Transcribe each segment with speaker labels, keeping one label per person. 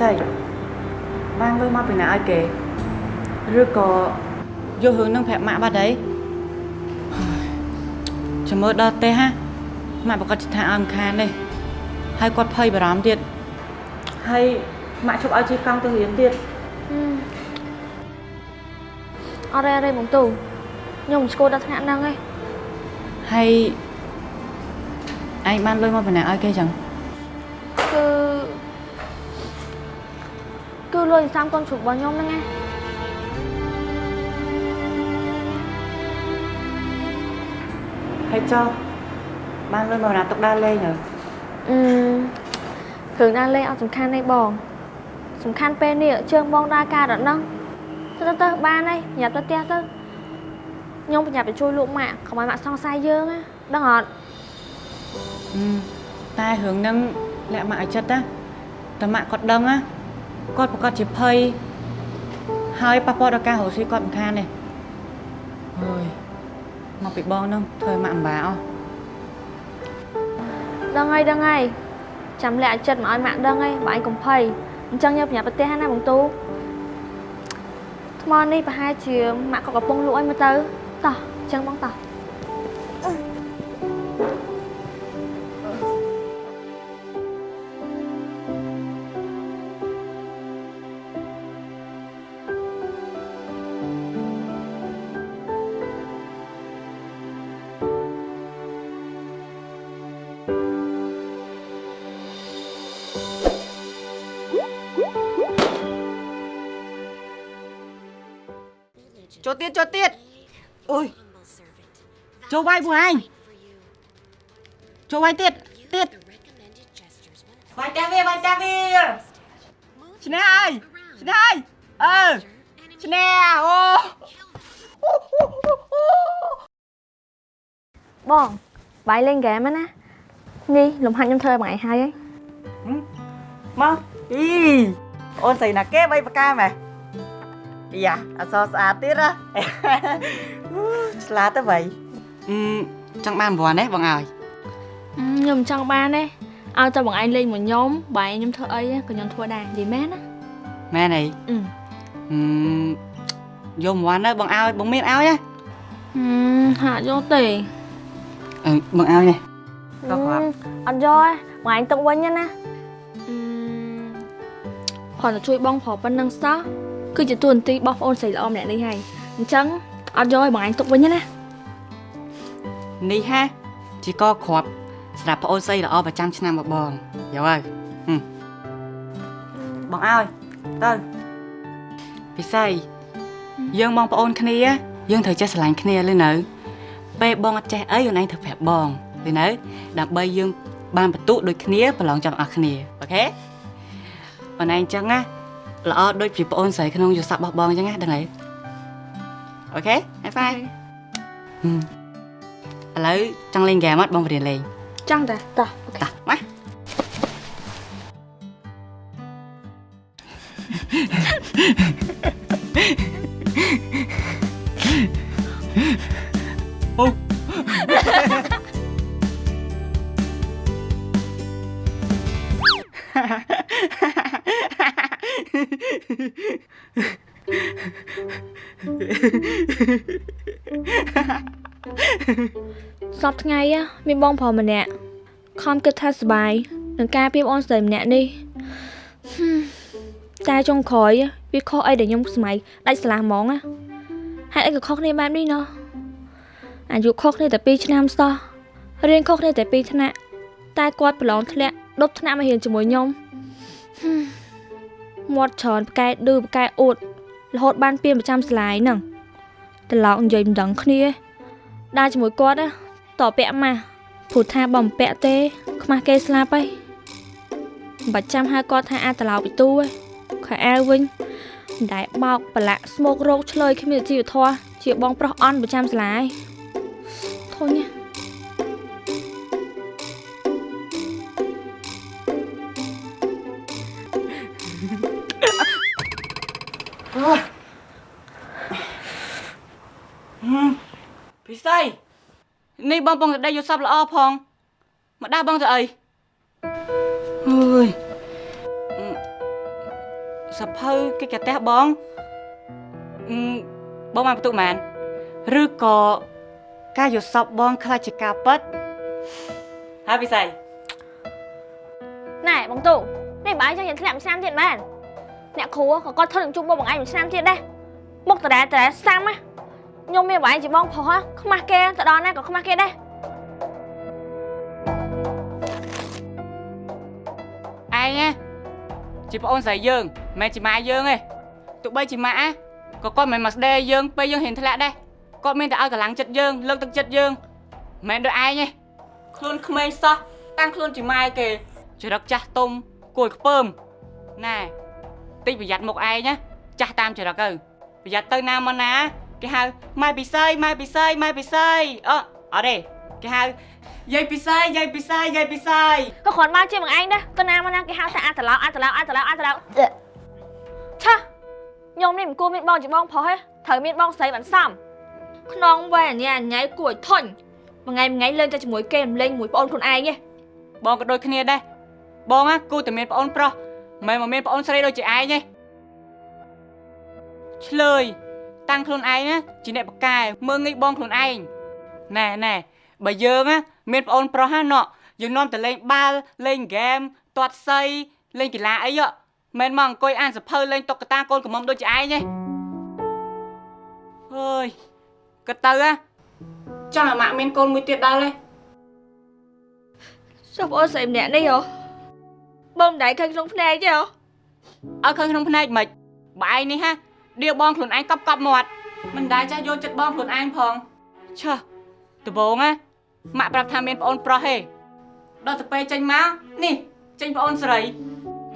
Speaker 1: ស័យបានលុយមកពីណាឲ្យគេឬក៏យករឿងនឹងប្រាប់ម៉ាក់បាត់ហើយចាំមើលដល់ទេហាម៉ាក់ប្រកាសថាឲ្យមិនខានទេហើយគាត់ភ័យបារម្ភទៀតហើយម៉ាក់ជប់ឲ្យជិះកង់ទៅរៀនទៀត
Speaker 2: អត់ទេអត់ទេបងទូខ្ញុំមិនស្គាល់ដល់ថ្នាក់ហ្នឹងឯង
Speaker 1: ហើយឯងបានលុយមកពីណាឲ្យគេចឹង
Speaker 2: លុយសាមកូនជ្រូករបស់ខ្ញុំហ្នឹងណា
Speaker 1: ហើយចុះបានលុយមកណាទុកដើរលេងហ៎
Speaker 2: អឺគ្រឿងដើរលេងអត់សំខាន់ទេបង សំខាន់ពេលនេះជើងបងដើរការដល់ហ្នឹងទៅទៅទៅបានហើយញ៉ាំទៅផ្ទះទៅខ្ញុំប្រញាប់ទៅជួយលោកម៉ាក់កុំឲ្យម៉ាក់សង្ស័យយើងណាដឹងអត់
Speaker 1: អឺតែរឿងហ្នឹងលាក់ម៉ាក់ឲ្យចិត្តណាតែម៉ាក់គាត់ដឹងណា គាត់ប្រកាសជាភ័យហើយប៉ះពាល់ដល់ការរស់ស៊ីគាត់មិនខានទេអើយមកពីបងហ្នឹងធ្វើឲ្យម៉ាក់អំបាអស់
Speaker 2: ដឹងហើយដឹងហើយចាំលាក់ឲ្យចិត្តមកឲ្យម៉ាក់ដឹងហើយបើឯងកុំភ័យអញ្ចឹងយើងប្រញាប់ទៅផ្ទះណាបងទូថ្មនេះប្រហែលជាម៉ាក់ក៏កំពុងលក់ឲ្យមើលទៅតោះអញ្ចឹងបងតោះ
Speaker 1: ចូលទៀតចូលទៀតអូយចូលវាយពួកឯងចូលវាយទៀតទៀតវាយតាវាវាយតាវាឈ្នះហើយឈ្នះហើយអឺឈ្នះអូ
Speaker 2: បងបាយលេ យបងឯងហើយហី
Speaker 1: មកអីអូនស្រីណាគេបីបកាមែយ៉ាអសស្អាតទៀតណាឆ្លាតទៅបីអឺចង់បានប្រព័ន្ធទេបងឲ្យ
Speaker 2: ខ្ញុំចង់បានទេឲ្យតែបងឯងលេងមួយខ្ញុំបាយខ្ញុំធ្វើអីក៏ខ្ញុំធ្វើដែរនិយាយមែនណា
Speaker 1: មែនអី
Speaker 2: អឺ
Speaker 1: អឺយកប្រព័ន្ធទៅបងឲ្យបងមានឲ្យណា
Speaker 2: ហឹមហាក់យកទេ
Speaker 1: អឺបងឲ្យនេះក៏គាត់
Speaker 2: អត់យកទេបងឯងទុកវិញណាណាអឺគ្រាន់តែជួយបងប្រុសប៉ុណ្្នឹងសោះ គឺជាទួនាទីរបស់ប្អូនស្រីល្អម្នាក់នេះហើយអញ្ចឹងអត់យកឲ្យបងឯងទុកវិញណា
Speaker 1: នេះហាជាកគ្រាប់សម្រាប់ប្អូនស្រីល្អប្រចាំឆ្នាំរបស់បងយកហើយហឹមបងឲ្យទៅពិសីយើងបងប្អូនគ្នា យើងត្រូវចេះស្រឡាញ់គ្នាលឺនៅពេលបងអត់ចេះអីខ្លួនឯងត្រូវប្រាប់បងលឺនៅដើម្បីយើងបានបន្ទុកដូចគ្នាប្រឡងចាំអស់គ្នាអូខេបងឯងអញ្ចឹងណា ល្អដូចពីប្អូនស្រីក្នុងយុស័ព្ទរបស់បងអញ្ចឹងណាដឹងហើយអូខេហេហ្វាយហឹមឥឡូវចង់លេងហ្គេមអត់បងបរៀនលេង
Speaker 2: ចង់តាតោះ
Speaker 1: តោះមក
Speaker 2: សពថ្ងៃ á មានបងប្រុសម្នាក់ខំគិតថាសប្បាយនឹងការពីបងអូនស្រីម្នាក់នេះហ៊ឹមតែចុងក្រោយ á វាខុសអីដែលខ្ញុំស្មៃដាច់ស្រឡះហ្មងណាហេតុអីក៏ខុសគ្នាបែបនេះណោះអាយុខុសគ្នាតែ2ឆ្នាំសោះរៀនខុសគ្នាតែ2ថ្នាក់តែគាត់ប្រឡងធ្លាក់ដប់ថ្នាក់មករៀនជាមួយខ្ញុំហ៊ឹ មមាត់ច្រើនផ្កែឌឺផ្កែអួតរហូតបានពៀនប្រចាំស្លាយហ្នឹងត្រឡប់និយាយមិនដឹងគ្នាទេដើរជាមួយគាត់ណាតពាក់ម៉ាស់ព្រោះថាបើមិនពាក់ទេ ខ្មាស់គេស្លាប់ហើយមិនបាច់ចាំហៅគាត់ថាអាតឡោពីទូឯងខោអាវវិញមិនដែលបោកប្រឡាក់ស្មោករោគឆ្លើយគ្មានជីវធម៌ជាបងប្រុសអន់ប្រចាំសាលាឯងធុញណា
Speaker 1: ពិសីនេះបងបងតែដេកយល់សប្តិល្អផងមកដាស់បងទៅអីអើយសភៅគេកាផ្ទះបងអឺបងបានបន្ទុកមែនឬក៏ការយកសពបងខ្លាចជាការពិតហើយពិសី
Speaker 2: ណែបងទូនេះបើឯងចង់យើងធ្លាក់មួយឆ្នាំទៀតមែនអ្នកគ្រូក៏គាត់ធ្វើនឹងជួបមុខបងឯងមួយឆ្នាំទៀតដែរមុខតដែលតដែលសាំណា ខ្ញុំមានបងឯងជាបងប្រុសហ៎ខ្មាស់គេទៅដល់ណាក៏ខ្មាស់គេដែរ
Speaker 1: ឯងណាជាប្អូនស្រីយើងមិនមែនជាម៉ែយើងទេទោះបីជាម៉ាក់ណាក៏គាត់មិនមែនមកស្ដីឲ្យយើងពេលយើងហ៊ានធ្លាក់ដែរគាត់មានតែឲ្យកម្លាំងចិត្តយើងលើកទឹកចិត្តយើងមិនមែនដូចឯងទេខ្លួនក្មេងសោះតាំងខ្លួនជាម៉ែគេចរិតចាស់ទុំគួយខ្ពើមណែតិចប្រយ័ត្នមុខឯងណាចាស់តាមចរិតទៅប្រយ័ត្នទៅណាមកណា គេហៅម៉ែពិសីម៉ែពិសីម៉ែពិសីអឺអត់ទេគេហៅយាយពិសីយាយពិសីយាយពិសី
Speaker 2: ក៏គ្រាន់បើជាបងឯងដែរទៅណាមកណាគេហៅថាអាត្រឡោកអាត្រឡោកអាត្រឡោកអាត្រឡោកឆាខ្ញុំនេះមិនគួរមានបងជាបងប្រុសទេត្រូវមានបងស្រីបានសមក្នុងវ័យអញ្ញាអញ្ញៃគួរឲ្យធុញមួយថ្ងៃមួយថ្ងៃលេងតែជាមួយគេមិនលេងជាមួយប្អូនខ្លួនឯងទេ
Speaker 1: បងក៏ដូចគ្នាដែរបងណាគូតែមានប្អូនប្រុសមិនមែនមកមានប្អូនស្រីដូចជាឯងទេឆ្លើយ តាំងខ្លួនឯងណាជាអ្នកបកកែមើងងាយបងខ្លួនឯងណែណែបើយើងណាមានប្អូនប្រុសណាណោះយើងនាំតែលេងបាល់លេងហ្គេមទាត់សីលេងកីឡាអីហ៎មិនមកអង្គុយអានសភៅលេងតុក្កតាកូនកំមុំដូចជាឯងទេអើយក៏ទៅណាចង់ឲ្យម៉ាក់មានកូនមួយទៀតដល់ទេ
Speaker 2: ចុះបងអូនស្រីម្នាក់នេះហ៎បងមិនដែរឃើញក្នុងភ្នែកទេហ៎
Speaker 1: ឲ្យឃើញក្នុងភ្នែកមិនបើឯងនេះហា ដៀវបងខ្លួនឯងកប់កប់មាត់មិនដែលចេះយកចិត្តបងខ្លួនឯងផងឆើដបងណាម៉ាក់ប្រាប់ថាមានប្អូនប្រុសទេដល់ទៅពេលចេញមកនេះចេញប្អូនស្រី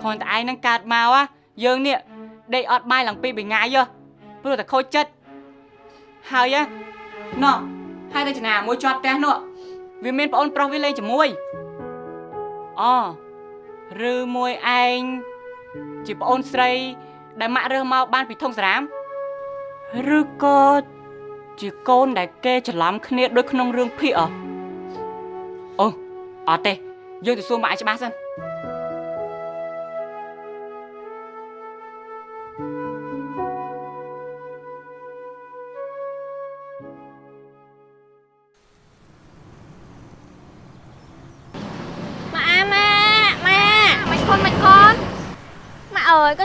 Speaker 1: គ្រាន់តែឯងនឹងកើតមកហ่ะយើងនេះដេកអត់បាយឡើងពីរបីថ្ងៃហ៎ព្រោះតែខូចចិត្តហើយហ៎ណោះហើយទៅចំណាមួយជាប់ផ្ទះនោះវាមានប្អូនប្រុសវាលេងជាមួយអូឬមួយឯងជាប្អូនស្រី ដែលម៉ាក់រើសមកបានពីធុងសារ៉ាមឬក៏ជាកូនដែលគេច្រឡំគ្នាដូចក្នុងរឿងភាគអអូអត់ទេយើងទៅសួរម៉ាក់ឲ្យច្បាស់សិន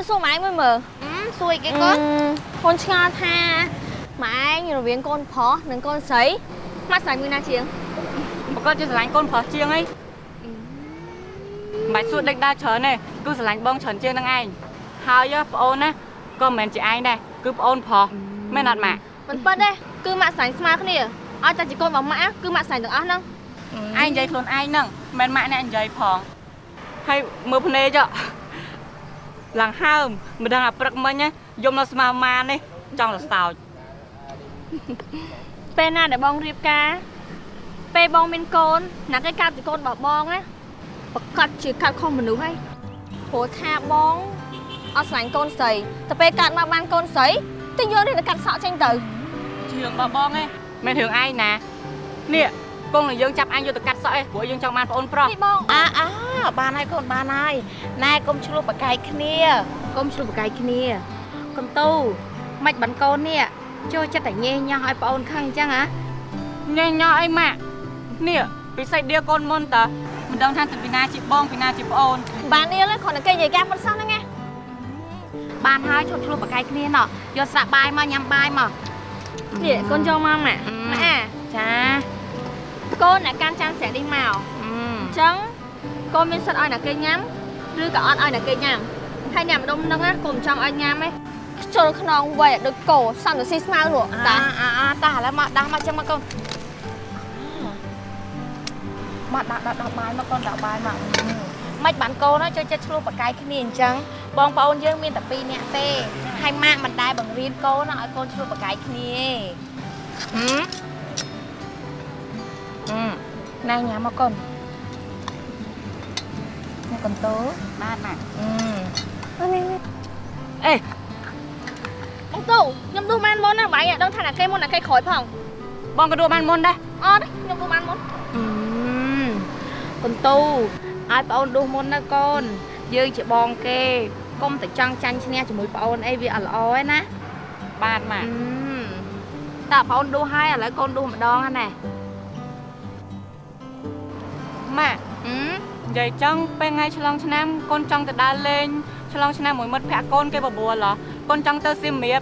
Speaker 2: សួរម៉ាក់ឯងមើលមើល
Speaker 3: អឺសួយគេកូន
Speaker 2: កូនឆ្ងល់ថាម៉ាក់ឯងរវាងកូនប្រុសនិងកូនស្រីម៉ាក់ស្រីមួយណាជាង
Speaker 1: បើគាត់ជាស្រឡាញ់កូនប្រុសជាងអីមិនបាច់សួរដេកដើរច្រើនទេគឺស្រឡាញ់បងច្រើនជាងនឹងឯងហើយប្អូនណាក៏មិនមែនជាឯងដែរគឺប្អូនប្រុសមែនអត់ម៉ាក់
Speaker 2: មិនប៉ិតទេគឺម៉ាក់ស្រីស្មើគ្នាឲ្យតែជាកូនរបស់ម៉ាក់គឺម៉ាក់ស្រីទាំងអស់ហ្នឹង
Speaker 1: ឯងនិយាយខ្លួនឯងហ្នឹងមិនមែនម៉ាក់អ្នកនិយាយផងហើយមើលភ្នែកចុះ ឡើងហើមមិនដឹងអាព្រឹកមិញណាយំនៅស្មាម៉ានេះចង់ទៅសោច
Speaker 2: ពេលណាដែលបងរៀបការ ពេលបងមានកូនណាគេកាត់ជាកូនរបស់បងណាប្រកាសជាកាត់ខុសមនុស្សហើយព្រោះថាបងអត់ស្រឡាញ់កូនស្រីតែពេលកាត់មកបានកូនស្រីទៅយកនេះទៅកាត់សក់ចេញទៅ
Speaker 1: ជារឿងរបស់បងឯងមិនរឿងឯងណានេះក ងនឹងយើងចាប់អញយកទៅកាត់សក់ឯងព្រោះយើងចង់បានប្អូនប្រុស
Speaker 2: នេះបង
Speaker 3: អាអាបានហើយកូនបានហើយណែកុំឆ្លោះបកាយគ្នាកុំឆ្លោះបកាយគ្នាកុំទូមិនបានកូននេះចូលចិត្តតែញេញោះឲ្យប្អូនខឹងអញ្ចឹងហ៎
Speaker 1: ញ៉េញ៉ោអីម៉ាក់នេះពិសេសដៀកូនមុនតើមិនដឹងថាទៅពីណាជាបងពីណាជាប្អូន
Speaker 2: បាននេះគ្រាន់តែគេនិយាយការពិតសោះហ្នឹងណា
Speaker 3: បានហើយឈប់ឆ្លោះបកាយគ្នាណោះយកស្រាក់បាយមកញ៉ាំបាយមក
Speaker 2: នេះកូនចូលមកម៉ាក់
Speaker 3: អឺ
Speaker 2: ម៉ាក់
Speaker 3: ចា
Speaker 2: កូនអ្នកកាន់ចាំស្រាក់នេះមក
Speaker 3: អឺ
Speaker 2: អញ្ចឹងកូនមានសិទ្ធឲ្យអ្នកគេញ៉ាំឬក៏អត់ឲ្យអ្នកគេញ៉ាំហើយអ្នកម្ដុំហ្នឹងណាកូនមិនចង់ឲ្យញ៉ាំទេខ្ជុលខ្នងវ័យឲ្យដូចគោសំទៅស៊ីស្មៅនោះ
Speaker 3: តា
Speaker 2: តា
Speaker 3: អាអាតាឥឡូវមកដាស់មកចឹងមកកូនមកដាក់ដាក់ដាក់បាយមកកូនដាក់បាយមកមិនបានកូនចូលចិត្តឆ្លោះបកាយគ្នាអញ្ចឹងបងប្អូនយើងមានតែ2នាក់ទេហើយម៉ាក់មិនដែរបង្រៀនកូនឲ្យកូនឆ្លោះបកាយគ្នាហឹមអឺ ណែញ៉ាំមកកូនមកកូនតូ
Speaker 1: បានម៉ាក់
Speaker 3: អឺ
Speaker 2: នេះនេះ
Speaker 1: អេ
Speaker 2: បងទូខ្ញុំដួសបានមុនណាបាយអត់ដឹងថាអ្នកគេមុនអ្នកគេក្រោយផង
Speaker 1: បងក៏ដួលបានមុនដែរ
Speaker 2: អត់ទេខ្ញុំដួសបានមុន
Speaker 3: អឺកូនតូឲ្យប្អូនដួសមុនណាកូនយើងជាបងគេកុំតែចង់ចាញ់ឈ្នះជាមួយប្អូនអីវាអត់ល្អទេណា
Speaker 1: បានម៉ាក់
Speaker 3: តើប្អូនដួសហើយឥឡូវកូនដួសម្ដងហ្នឹងណា
Speaker 1: ម៉ាក់
Speaker 3: អឺ
Speaker 1: និយាយចឹងពេលថ្ងៃឆ្លងឆ្នាំកូនចង់ទៅដើរលេងឆ្លងឆ្នាំមួយមិត្តភក្តិកូនគេបបួលហ៎កូនចង់ទៅសៀមរាប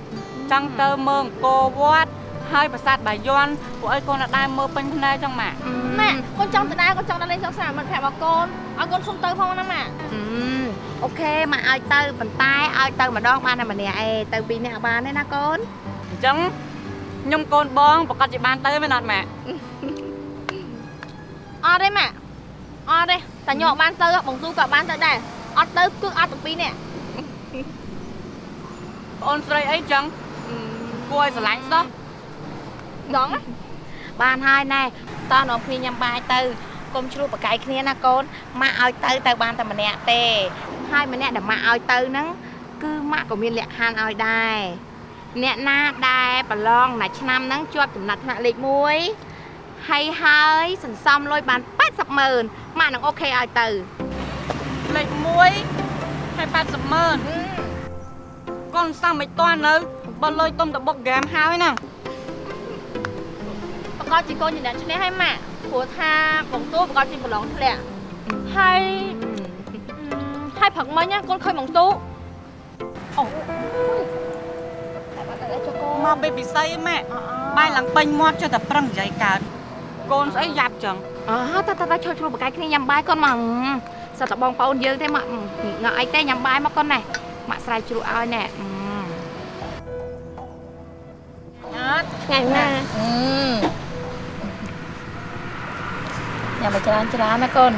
Speaker 1: ចង់ទៅមើលអង្គរវត្តហើយប្រាសាទបាយ័នពួកអីកូនអត់ដែរមើលពេញភ្នែកចឹងម៉ាក់
Speaker 3: ម៉ាក់កូនចង់ទៅដែរកូនចង់ទៅលេងសង្សារមិត្តភក្តិរបស់កូនឲ្យកូនសុំទៅផងណាម៉ាក់អូខេម៉ាក់ឲ្យទៅប៉ុន្តែឲ្យទៅម្ដងបានតែម្នាក់ឯងទៅពីរនាក់បានទេណាកូន
Speaker 1: អញ្ចឹងខ្ញុំកូនបងប្រកាសជាបានទៅមែនអត់ម៉ាក់
Speaker 3: អត់ទេម៉ាក់ អត់ទេតែញក់បានទៅបងទូក៏បានទៅដែរអត់ទៅគឺអត់ទាំងពីរនាក់
Speaker 1: បងអូនស្រីអីចឹងគួរឲ្យស្រឡាញ់សោះ
Speaker 3: ដងណាបានហើយណែតោះនាំគ្នាញ៉ាំបាយទៅកុំជ្រួបប្រកែកគ្នាណាកូនម៉ាក់ឲ្យទៅទៅបានតែម្នាក់ទេហើយម្នាក់ដែលម៉ាក់ឲ្យទៅហ្នឹងគឺម៉ាក់ក៏មានលក្ខខណ្ឌឲ្យដែរអ្នកណាដែលប្រឡងណាឆ្នាំហ្នឹងជាប់ចំណាត់ថ្នាក់លេខ1ហើយហើយសន្សំលុយបាន80ម៉ឺន ម៉ាក់នឹងអូខេឲ្យទៅ
Speaker 1: លេខ1ហើយ80ម៉ឺនកូនសាំមិនតាន់នៅបើលុយទុំតបុកហ្គេមហើយណា
Speaker 3: ប្រកាសជាកូនជាអ្នកឈ្នះហើយម៉ាក់ព្រោះថាបងតួប្រកាសជាប្រឡងធ្លាក់ហើយហើយព្រឹកមិញណាកូនឃើញបងតួអូតែបាត់ទៅចុះកូន
Speaker 1: មកពេលពិសីម៉ាក់បាយឡើងពេញមាត់ចុះតែប្រឹងនិយាយកើតកូនស្អីយ៉ាប់ចឹង
Speaker 3: អូតើតើជួយជ្រុលបកាយគ្នាញ៉ាំបាយកូនមកសិតតែបងប្អូនយើងទេមកងើអីទេញ៉ាំបាយមកកូនណែម៉ាក់ស្រ័យជ្រុលឲ្យណែ
Speaker 1: អត់
Speaker 3: ថ្ងៃណាញ៉ាំមកច្រើនច្រើនណាកូន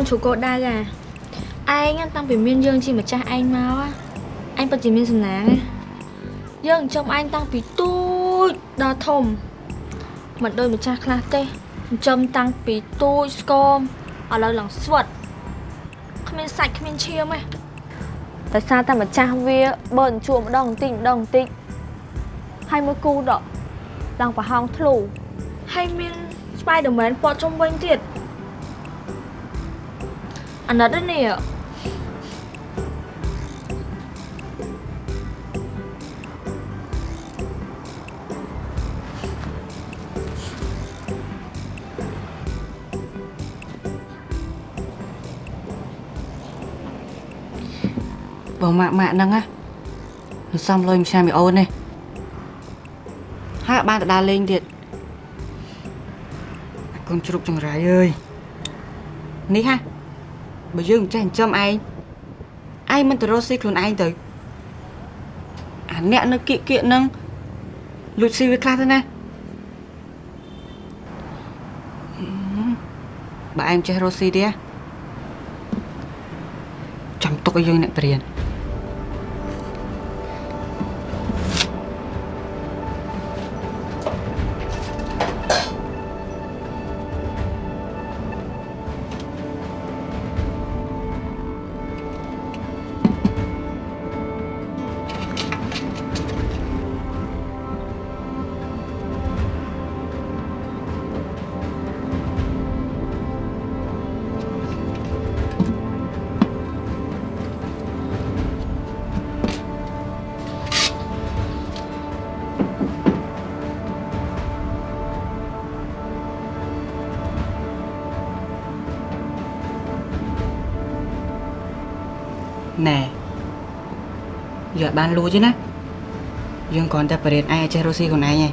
Speaker 2: នជ្រូកកោដៅអាឯងតាំងពីមានយើងជាម្ចាស់ឯងមកអាអញពិតជាមានសំណាងណាយើងចិញ្ចឹមឯងតាំងពីទូចដល់ធំមិនដូចម្ចាស់ខ្លះទេចិញ្ចឹមតាំងពីទូចស្គមឥឡូវឡើងស្វិតគ្មានសាច់គ្មានឈាមទេតែសារតែម្ចាស់វាបើអញ្ជួមម្ដងបន្តិចម្ដងបន្តិចហើយមួយគូដកឡើងប្រហោងធ្លូហើយមាន Spider-Man ព័ទ្ធជុំវិញទៀត អាណិតនេះ
Speaker 1: បើម៉ាក់ម៉ាក់ហ្នឹងណាមិនសំលុយមួយឆ្នាំមីអូនទេហើយអត់បានទៅដើរលេងទៀតអាកូនជ្រូកចង្រៃអើយនេះហ่ะ បើយើងមិនចេះចិញ្ចឹមឯងឯងមិនទៅរកស៊ីខ្លួនឯងទៅអាអ្នកនៅគៀកគៀកហ្នឹងលួចស៊ីវាខ្លះទៅណាហឹមបើឯងចេះរកស៊ីទេចាំទុកឲ្យយើងអ្នកបរៀន បានលួចទេណាយើងគ្រាន់តែបរៀនឯងឲ្យចេះរស់ស៊ីខ្លួនឯងឯង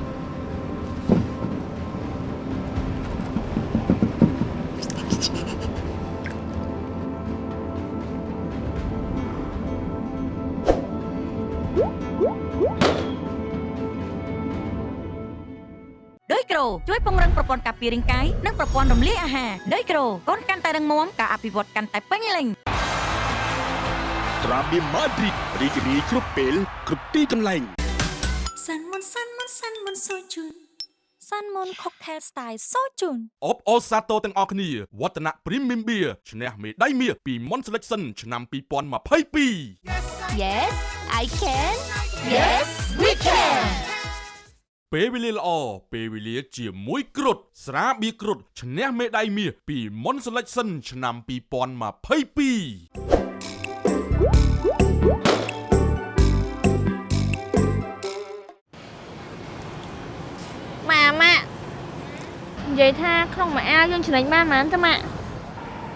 Speaker 4: ដោយក្រូជួយពង្រឹងប្រព័ន្ធការពាររាងកាយនិងប្រព័ន្ធរំលាយអាហារដោយក្រូកូនកាន់តែរឹងមាំការអភិវឌ្ឍកាន់តែពេញលេញ
Speaker 5: ត្រាបៀមម៉ាឌ្រីតរីករាយគ្រប់ពេលគ្រប់ទីកន្លែង
Speaker 6: សាន់មុនសាន់មុនសាន់មុនសូជូន
Speaker 4: Sun Moon Cocktail Style សូជូន
Speaker 5: អបអរសាទរទាំងអស់គ្នាវឌ្ឍនៈ Premium Beer ឈ្នះមេដាយមាសពី Mon Selection ឆ្នាំ2022
Speaker 3: Yes I can Yes we can
Speaker 5: ពេលវេលាល្អពេលវេលាជាមួយគ្រុតស្រាបៀរគ្រុតឈ្នះមេដាយមាសពី Mon Selection ឆ្នាំ2022
Speaker 2: ម៉ាម៉ាក់និយាយថាក្នុងមួយអាវយើងចំណេញបានប៉ុន្មានទេម៉ាក់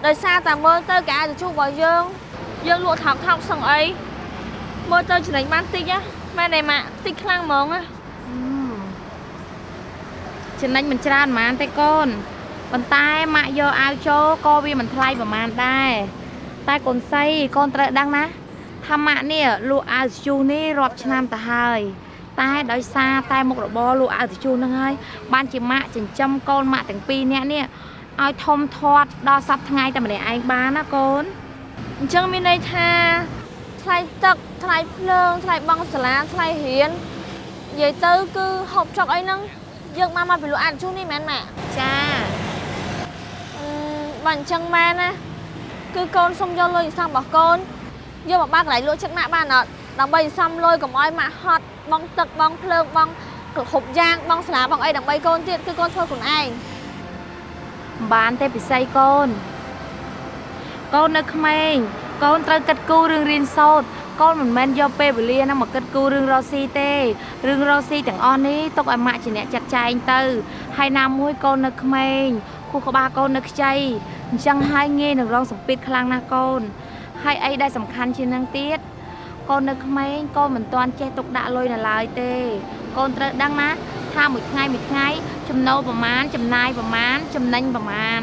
Speaker 2: ដោយសារតែមើលទៅកៅទៅជួបរបស់យើងយើងលក់ថោកថោកសឹងអីមើលទៅចំណេញបានតិចណាមែនទេម៉ាក់តិចខ្លាំងហ្មងណា
Speaker 3: ចំណេញមិនច្រើនប៉ុន្មានទេកូនប៉ុន្តែម៉ាក់យកអាវចូលក៏វាមិនថ្លៃប្រហែលដែរតែកូនសីកូនត្រូវដឹងណាថាម៉ាក់នេះលក់អាវស្ជូសនេះរាប់ឆ្នាំទៅហើយ តែដោយសារតែមុខរបរលក់អាវស្ជូសហ្នឹងហើយបានជាម៉ាក់ចិញ្ចឹមកូនម៉ាក់ទាំងពីរនាក់នេះឲ្យធំធាត់ដល់សប្តាហ៍ថ្ងៃតែម្នាក់ឯងបានណាកូន
Speaker 2: អញ្ចឹងមានន័យថាថ្លៃទឹកថ្លៃភ្លើងថ្លៃបង់សាលាថ្លៃរៀននិយាយទៅគឺហូបចុកអីហ្នឹងយើងមកមកពីលក់អានជូននេះមែនម៉ាក់
Speaker 3: ចា
Speaker 2: អឺបើអញ្ចឹងមែនណាគឺកូនសុំយកលុយសន្សំរបស់កូនយកមកបើកកន្លែងលក់ចិត្តម៉ាក់បានអត់ដើម្បីសន្សំលុយកុំឲ្យម៉ាក់ហត់ បងទឹកបងភ្លើងបងគ្រប់យ៉ាងបងសាលាបងអីដើម្បីកូនទៀតគឺកូនធ្វើខ្លួនឯង
Speaker 3: មិនបានទេពិសីកូនកូននៅក្មេងកូនត្រូវគិតគូររឿងរៀនសូត្រកូនមិនមែនយកពេលវេលាហ្នឹងមកគិតគូររឿងរកស៊ីទេរឿងរកស៊ីទាំងអស់នេះទុកឲ្យម៉ាក់ជាអ្នកចាត់ចែងទៅហើយណាមួយកូននៅក្មេងខួរក្បាលកូននៅខ្ចីអញ្ចឹងហើយងាយនឹងរងសម្ពាធខ្លាំងណាស់កូនហើយអីដែលសំខាន់ជាងនឹងទៀត កូននៅក្មេងកូនមិនទាន់ចេះទុកដាក់លុយនៅឡើយទេ កូនត្រូវដឹងណាថាមួយថ្ងៃមួយថ្ងៃចំណូលប្រមាណចំណាយប្រមាណចំណេញប្រមាណ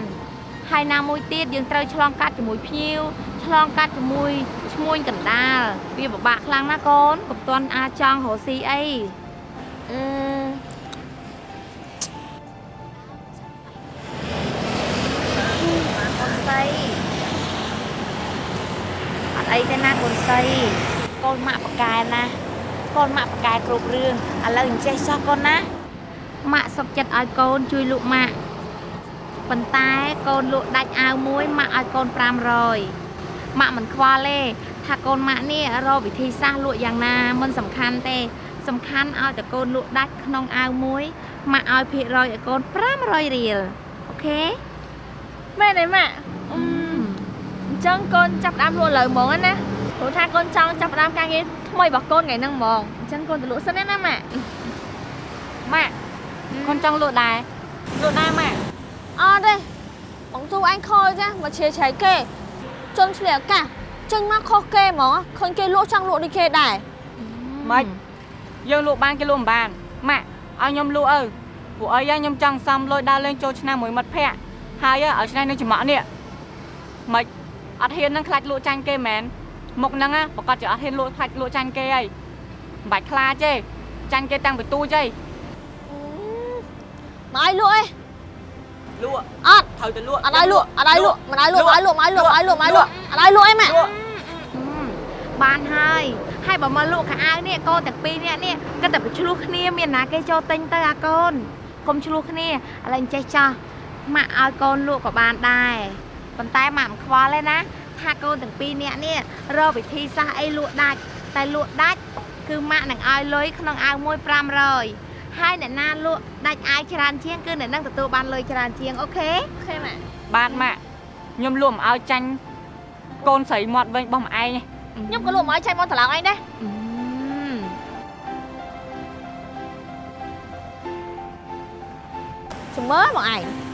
Speaker 3: ហើយណាមួយទៀតយើងត្រូវឆ្លងកាត់ជាមួយភ្ញៀវឆ្លងកាត់ជាមួយឈ្មួញកណ្ដាលវាពិបាកខ្លាំងណាស់កូនកុំទាន់អាចចង់រកស៊ីអី
Speaker 2: អឺ
Speaker 3: កូនសីអត់អីទេណាកូនសី កូនម៉ាក់ប្រកែណាកូនម៉ាក់ប្រកែគ្រប់រឿងឥឡូវអញ្ចេះចោះកូនណាម៉ាក់សុកចិត្តឲ្យកូនជួយលក់ម៉ាក់ប៉ុន្តែកូនលក់ដាច់អាវមួយម៉ាក់ឲ្យកូន500ម៉ាក់មិនខ្វល់ទេថាកូនម៉ាក់នេះរកវិធីសាស្ត្រលក់យ៉ាងណាមិនសំខាន់ទេ សំខាន់ឲ្យតែកូនលក់ដាច់ក្នុងអាវមួយម៉ាក់ឲ្យភាគរយឲ្យកូន500រៀលអូខេ
Speaker 2: មែនទេម៉ាក់អឺអញ្ចឹងកូនចាប់ផ្ដើមលក់លើហ្មងណា ព្រោះថាកូនចង់ចាប់ផ្ដើមការងារថ្មីរបស់កូនថ្ងៃហ្នឹងហ្មងអញ្ចឹងកូនទៅលក់សិនណាម៉ាក់
Speaker 3: ម៉ាក់កូនចង់លក់ដែរលក់ដែរម៉ាក់
Speaker 2: អត់ទេបងទូអញខលចាមកឈៀឆៃគេជន់ឆ្លៀកអាកាសចេញមកខុសគេហ្មងឃើញគេលក់ចង់លក់ដូចគេដែរ
Speaker 1: ម៉េចយើងលក់បានគេលក់មិនបានម៉ាក់ឲ្យខ្ញុំលក់អើពួកអីហ៎ខ្ញុំចង់សំលុយដើរលេងចូលឆ្នាំមួយមិត្តភ័ក្តិហើយហ៎ឲ្យឆ្នៃនឹងចំអកនេះម៉េចអត់ហ៊ាននឹងខ្លាចលក់ចាញ់គេមែន មុខហ្នឹងហ៎ប្រកាសជាអត់ហ៊ានលក់ខ្លាចលក់ចាញ់គេហីមិនបាច់ខ្លាចទេចាញ់គេតាំងពីទូចហី
Speaker 2: មកឲ្យលក់អី
Speaker 1: លក់
Speaker 2: អត់
Speaker 1: ត្រូវតែលក់
Speaker 2: អត់ឲ្យលក់អត់ឲ្យលក់មិនឲ្យលក់មិនឲ្យលក់មិនឲ្យលក់មិនឲ្យលក់មិនឲ្យលក់អត់ឲ្យលក់អីម៉ាក់
Speaker 1: លក់
Speaker 3: បានហើយហើយបើមកលក់ខោអាវនេះកូនទាំងពីរនាក់នេះគិតតែប្រឆ្លោះគ្នាមានណាគេចូលទិញទៅអាកូនកុំឆ្លោះគ្នាឥឡូវអញ្ចេះចោះម៉ាក់ឲ្យកូនលក់ក៏បានដែរប៉ុន្តែម៉ាក់មិនខ្វល់ទេណា ថាកូនទាំងពីរនាក់នេះរកវិធីសាស្ត្រអីលក់ដាច់តែលក់ដាច់គឺម៉ាក់នឹងឲ្យលុយក្នុងអាវមួយ500ហើយអ្នកណាលក់ដាច់អាវច្រើនជាងគឺអ្នកនឹងទទួលបានលុយច្រើនជាង
Speaker 2: OK OK ម៉ាក់
Speaker 1: បានម៉ាក់ខ្ញុំលក់មិនឲ្យចាញ់កូនស្រីមាត់វិញរបស់ម្អែងទេ
Speaker 2: ខ្ញុំក៏លក់មកឲ្យចៃមកត្រឡប់អញដែរ
Speaker 3: អឺ
Speaker 2: ចាំមើលមកឯង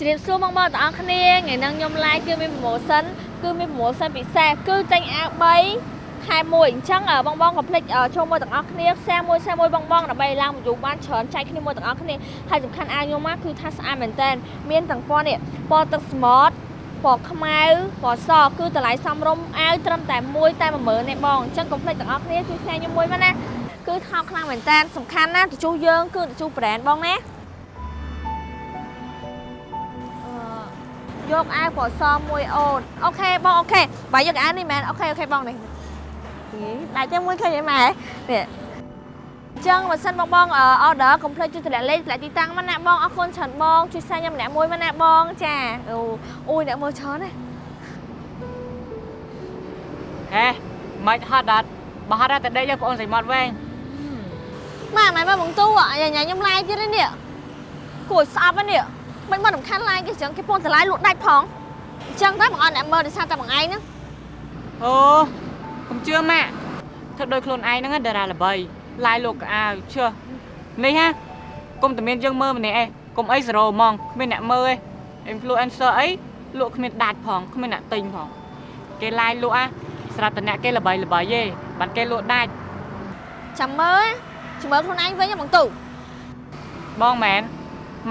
Speaker 2: ជ្រាបសួរបងប្អូនទាំងអស់គ្នាថ្ងៃនេះខ្ញុំ live គឺមាន promotion គឺមាន promotion ពិសេសគឺទិញអាវ3ខែ1អញ្ចឹងអ่าបងបងកុំភ្លេចអ่าចូលមើលទាំងអស់គ្នា share មួយ share មួយបងបងដើម្បីឡើង view បានច្រើនចែកគ្នាមួយទាំងអស់គ្នាហើយសំខាន់អាវខ្ញុំមកគឺថាស្អាតមែនតើមានទាំងពណ៌នេះពណ៌ទឹកស្មតពណ៌ខ្មៅពណ៌សគឺតម្លៃសមរម្យអាវត្រឹមតែមួយតែ10000ទេបងអញ្ចឹងកុំភ្លេចទាំងអស់គ្នាជួយផ្សាយខ្ញុំមួយមកណាគឺថោកខ្លាំងមែនតើសំខាន់ណាស់ទៅជួសយើងគឺទៅជួស brand បងណា យកអាវពណ៌សមួយអូន OK បង OK បើយកអាវនេះមែន OK OK បងនេះដាច់តែមួយឃើញអីម៉ែនេះអញ្ចឹងបើសិនបងបងអឺ order កុំភ្លេចជួយតម្លាក់លេខតម្លាក់ទីតាំងមកណាបងអរគុណច្រើនបងជួយសែងខ្ញុំម្នាក់មួយមកណាបងចាអូអូយអ្នកមើលច្រើនណា
Speaker 1: ហេមិនហត់ដល់បើហត់ដល់តែដេកយកបងអូនស្រីមាត់វែង
Speaker 2: ម៉ែម៉ែមើលបងទូអាយ៉ាញ៉ាខ្ញុំ live ទៀតនេះគួរស្អប់ហ្នឹងនេះ មិនមិនសំខាន់ឡាយគេអញ្ចឹងគេពងតឡាយលក់ដាច់ផងអញ្ចឹងតែបងអត់អ្នកមើលដោយសារតែបងឯងហ្នឹង
Speaker 1: អូកុំជឿម៉ាក់ធ្វើដោយខ្លួនឯងហ្នឹងណាតារាល្បីឡាយលោកកៅអាវឈើនេះហ่ะកុំតែមានយើងមើលម្នាក់ឯងកុំអីសេរ៉ូហ្មងគ្មានអ្នកមើលឯង influencer អីលក់គ្មានដាច់ផងគ្មានអ្នកទិញផងគេឡាយលក់អាស្រាប់តែអ្នកគេល្បីល្បីទេបានគេលក់ដាច់
Speaker 2: ចាំមើលចាំមើលខ្លួនឯងវិញហ៎បងទូ
Speaker 1: បងមែន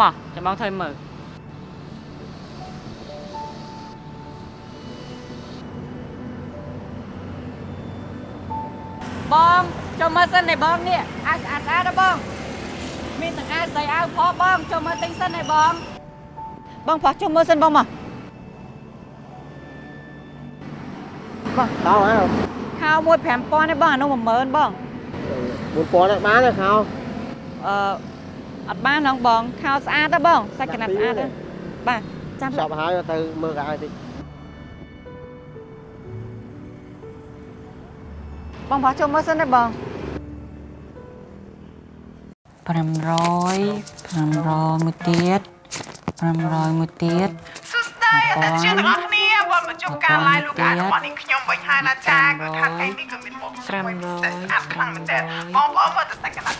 Speaker 1: មកចាំបងធ្វើមើល បងចូលមើលសិនឯបងនេះអាវស្អាតស្អាតណាបងមានទាំងអាវស្អីអាវផបងចូលមើលទិញសិនឯបងបងផោះចូលមើលសិនបងមក
Speaker 6: ខោហ៎
Speaker 1: ខោមួយ5000ឯបងអានោះ10000បង
Speaker 6: 1000ហ្នឹងបានទេខោ
Speaker 1: អឺអត់បានហ្នឹងបងខោស្អាតទេបងសាច់កណាត់ស្អាតទេបាទចាំ
Speaker 6: សពហើយទៅមើលកាយតិច
Speaker 1: បងផោះចូលមើលសិនទេបង500 500មួយទៀត500មួយទៀត
Speaker 7: សួស្តីអតិថិជនទាំងអស់គ្នាវិលមកជួបការ live លោកអារបស់នាងខ្ញុំវិញហើយណាចាគឺថាថ្ងៃនេះក៏មានមុខស្អាតខ្លាំងមែនតើបងប្អូនមើលទៅតែកណ្ដាល
Speaker 1: 500 1000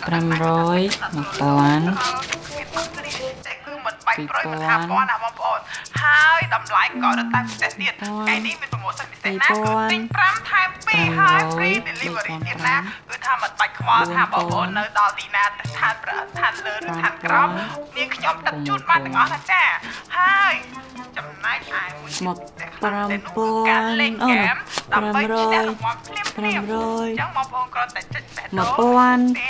Speaker 7: តែគឺ មិនបាច់ប្រួយមិនថាពណ៌ណាបងប្អូនហើយតម្លៃក៏រត់តែពិសេសទៀតថ្ងៃនេះមានប្រម៉ូសិនពិសេសណាគឺទិញ5ថែម2ហើយ free delivery ទៀតណាគឺថាមិនបាច់ខ្វល់ថាបងប្អូននៅដល់ទីណាឋានប្រឋានលើឬឋានក្រោមនាងខ្ញុំដឹកជូនបានទាំងអស់ណាចាហើយចំណែកឯមួយ
Speaker 1: មក
Speaker 7: ការលេខ
Speaker 1: 5000អូ
Speaker 7: ហ្គេមដើម្បីឈ្នះរង្វាន់ភ្លាមភ្លាមអញ្ចឹងបងប្អូនគ្រាន់តែចុចបេះដូង
Speaker 1: 1000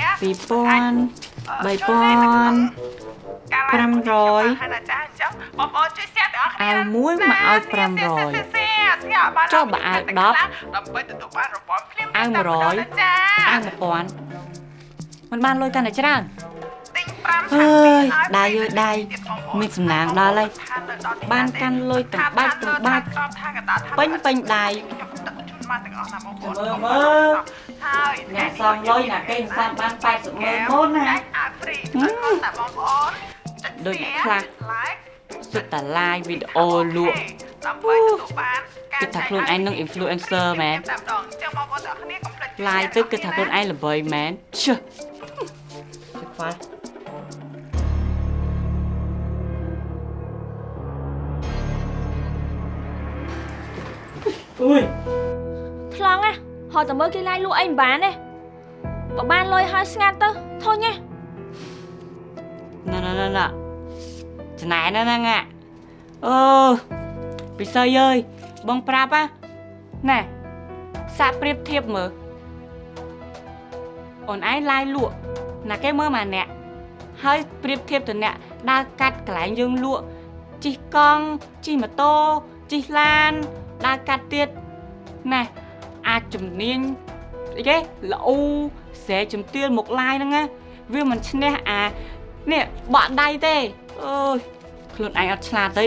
Speaker 1: 2000
Speaker 7: ការ
Speaker 1: 500
Speaker 7: ហើយណាចាអញ្ចឹងបងប្អូនជួយ share ទាំងអស់គ្នា
Speaker 1: អាវមួយមកឲ្យ500ចុះបើអាវ10
Speaker 7: ដើម្បីទទួលបានរង្វាន់ភ្លាម
Speaker 1: អាវ100
Speaker 7: ចា
Speaker 1: អាវ1000มันបានលុយកាន់តែច្រើន
Speaker 7: ទិញ5
Speaker 1: អើយដៃអើយដៃមានសំណាងដល់ហើយបានកាន់លុយទាំងបាច់ទាំងបាច់ពេញពេញដៃ
Speaker 7: ខ្ញុំដឹកជូនបានទាំងអស់ណាបងប្អូន
Speaker 1: មើលមើល
Speaker 7: ហើយ
Speaker 1: អ្នកសំលុយណាគេសំបាន80ម៉ឺនមុនណា
Speaker 7: អាវ free តែបងប្អូនចុច
Speaker 1: ដូចអ្នកខ្លះ
Speaker 7: like
Speaker 1: សុទ្ធតែ live វីដេអូលក់
Speaker 7: ដើម្បីទទួលបានការ
Speaker 1: គិតថាខ្លួនឯងនឹង influencer មែន
Speaker 7: តែម្ដងអញ្ចឹងបងប្អូនទាំងអស់គ្នាកុំភ្លេច
Speaker 1: live ទៅគិតថាខ្លួនឯងល្បីមែនឈឹខ្វល់
Speaker 2: អុយថ្លង់ណាហត់តែមើលគេឡាយលក់អីមិនបានទេបើបានលុយហើយស្ងាត់ទៅធុញណា
Speaker 1: ណ៎ណ៎ណ៎ណ៎ច្នៃណាហ្នឹងអាអូពិសីអើយបងប្រាប់ណាណែសាកប្រៀបធៀបមើលអូនឯងឡាយលក់ណាគេមើលមកអ្នកហើយប្រៀបធៀបទៅអ្នកដើរកាត់កន្លែងយើងលក់ជិះកង់ជិះម៉ូតូជិះឡានដើរកាត់ទៀតណែអាចជំនាញអីគេល្អូស្រែជំទាលមុខឡាយហ្នឹងណាវាមិនឈ្នះអា នេះបក់ដៃទេអើយខ្លួនឯងអត់ឆ្លាតទេ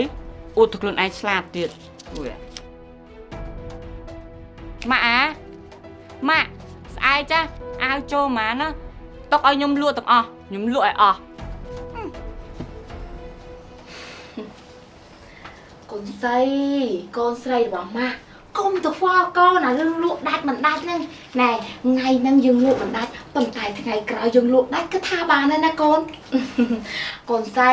Speaker 1: អួតទៅខ្លួនឯងឆ្លាតទៀតអួយម៉ាក់អាម៉ាក់ស្អែកចាអាវចូលម៉ាណាຕົកឲ្យខ្ញុំលក់ទាំងអស់ខ្ញុំលក់ឲ្យអស់
Speaker 3: កូនស្រីកូនស្រីរបស់ម៉ាក់កុំទៅហ្វល់កូនអារឿងលក់ដាច់មិនដាច់ហ្នឹងណែថ្ងៃហ្នឹងយើងលក់មិនដាច់ ប៉ុន្តែថ្ងៃក្រោយយើងលក់ដាច់គឺថាបានហើយណាកូនកូនស្រី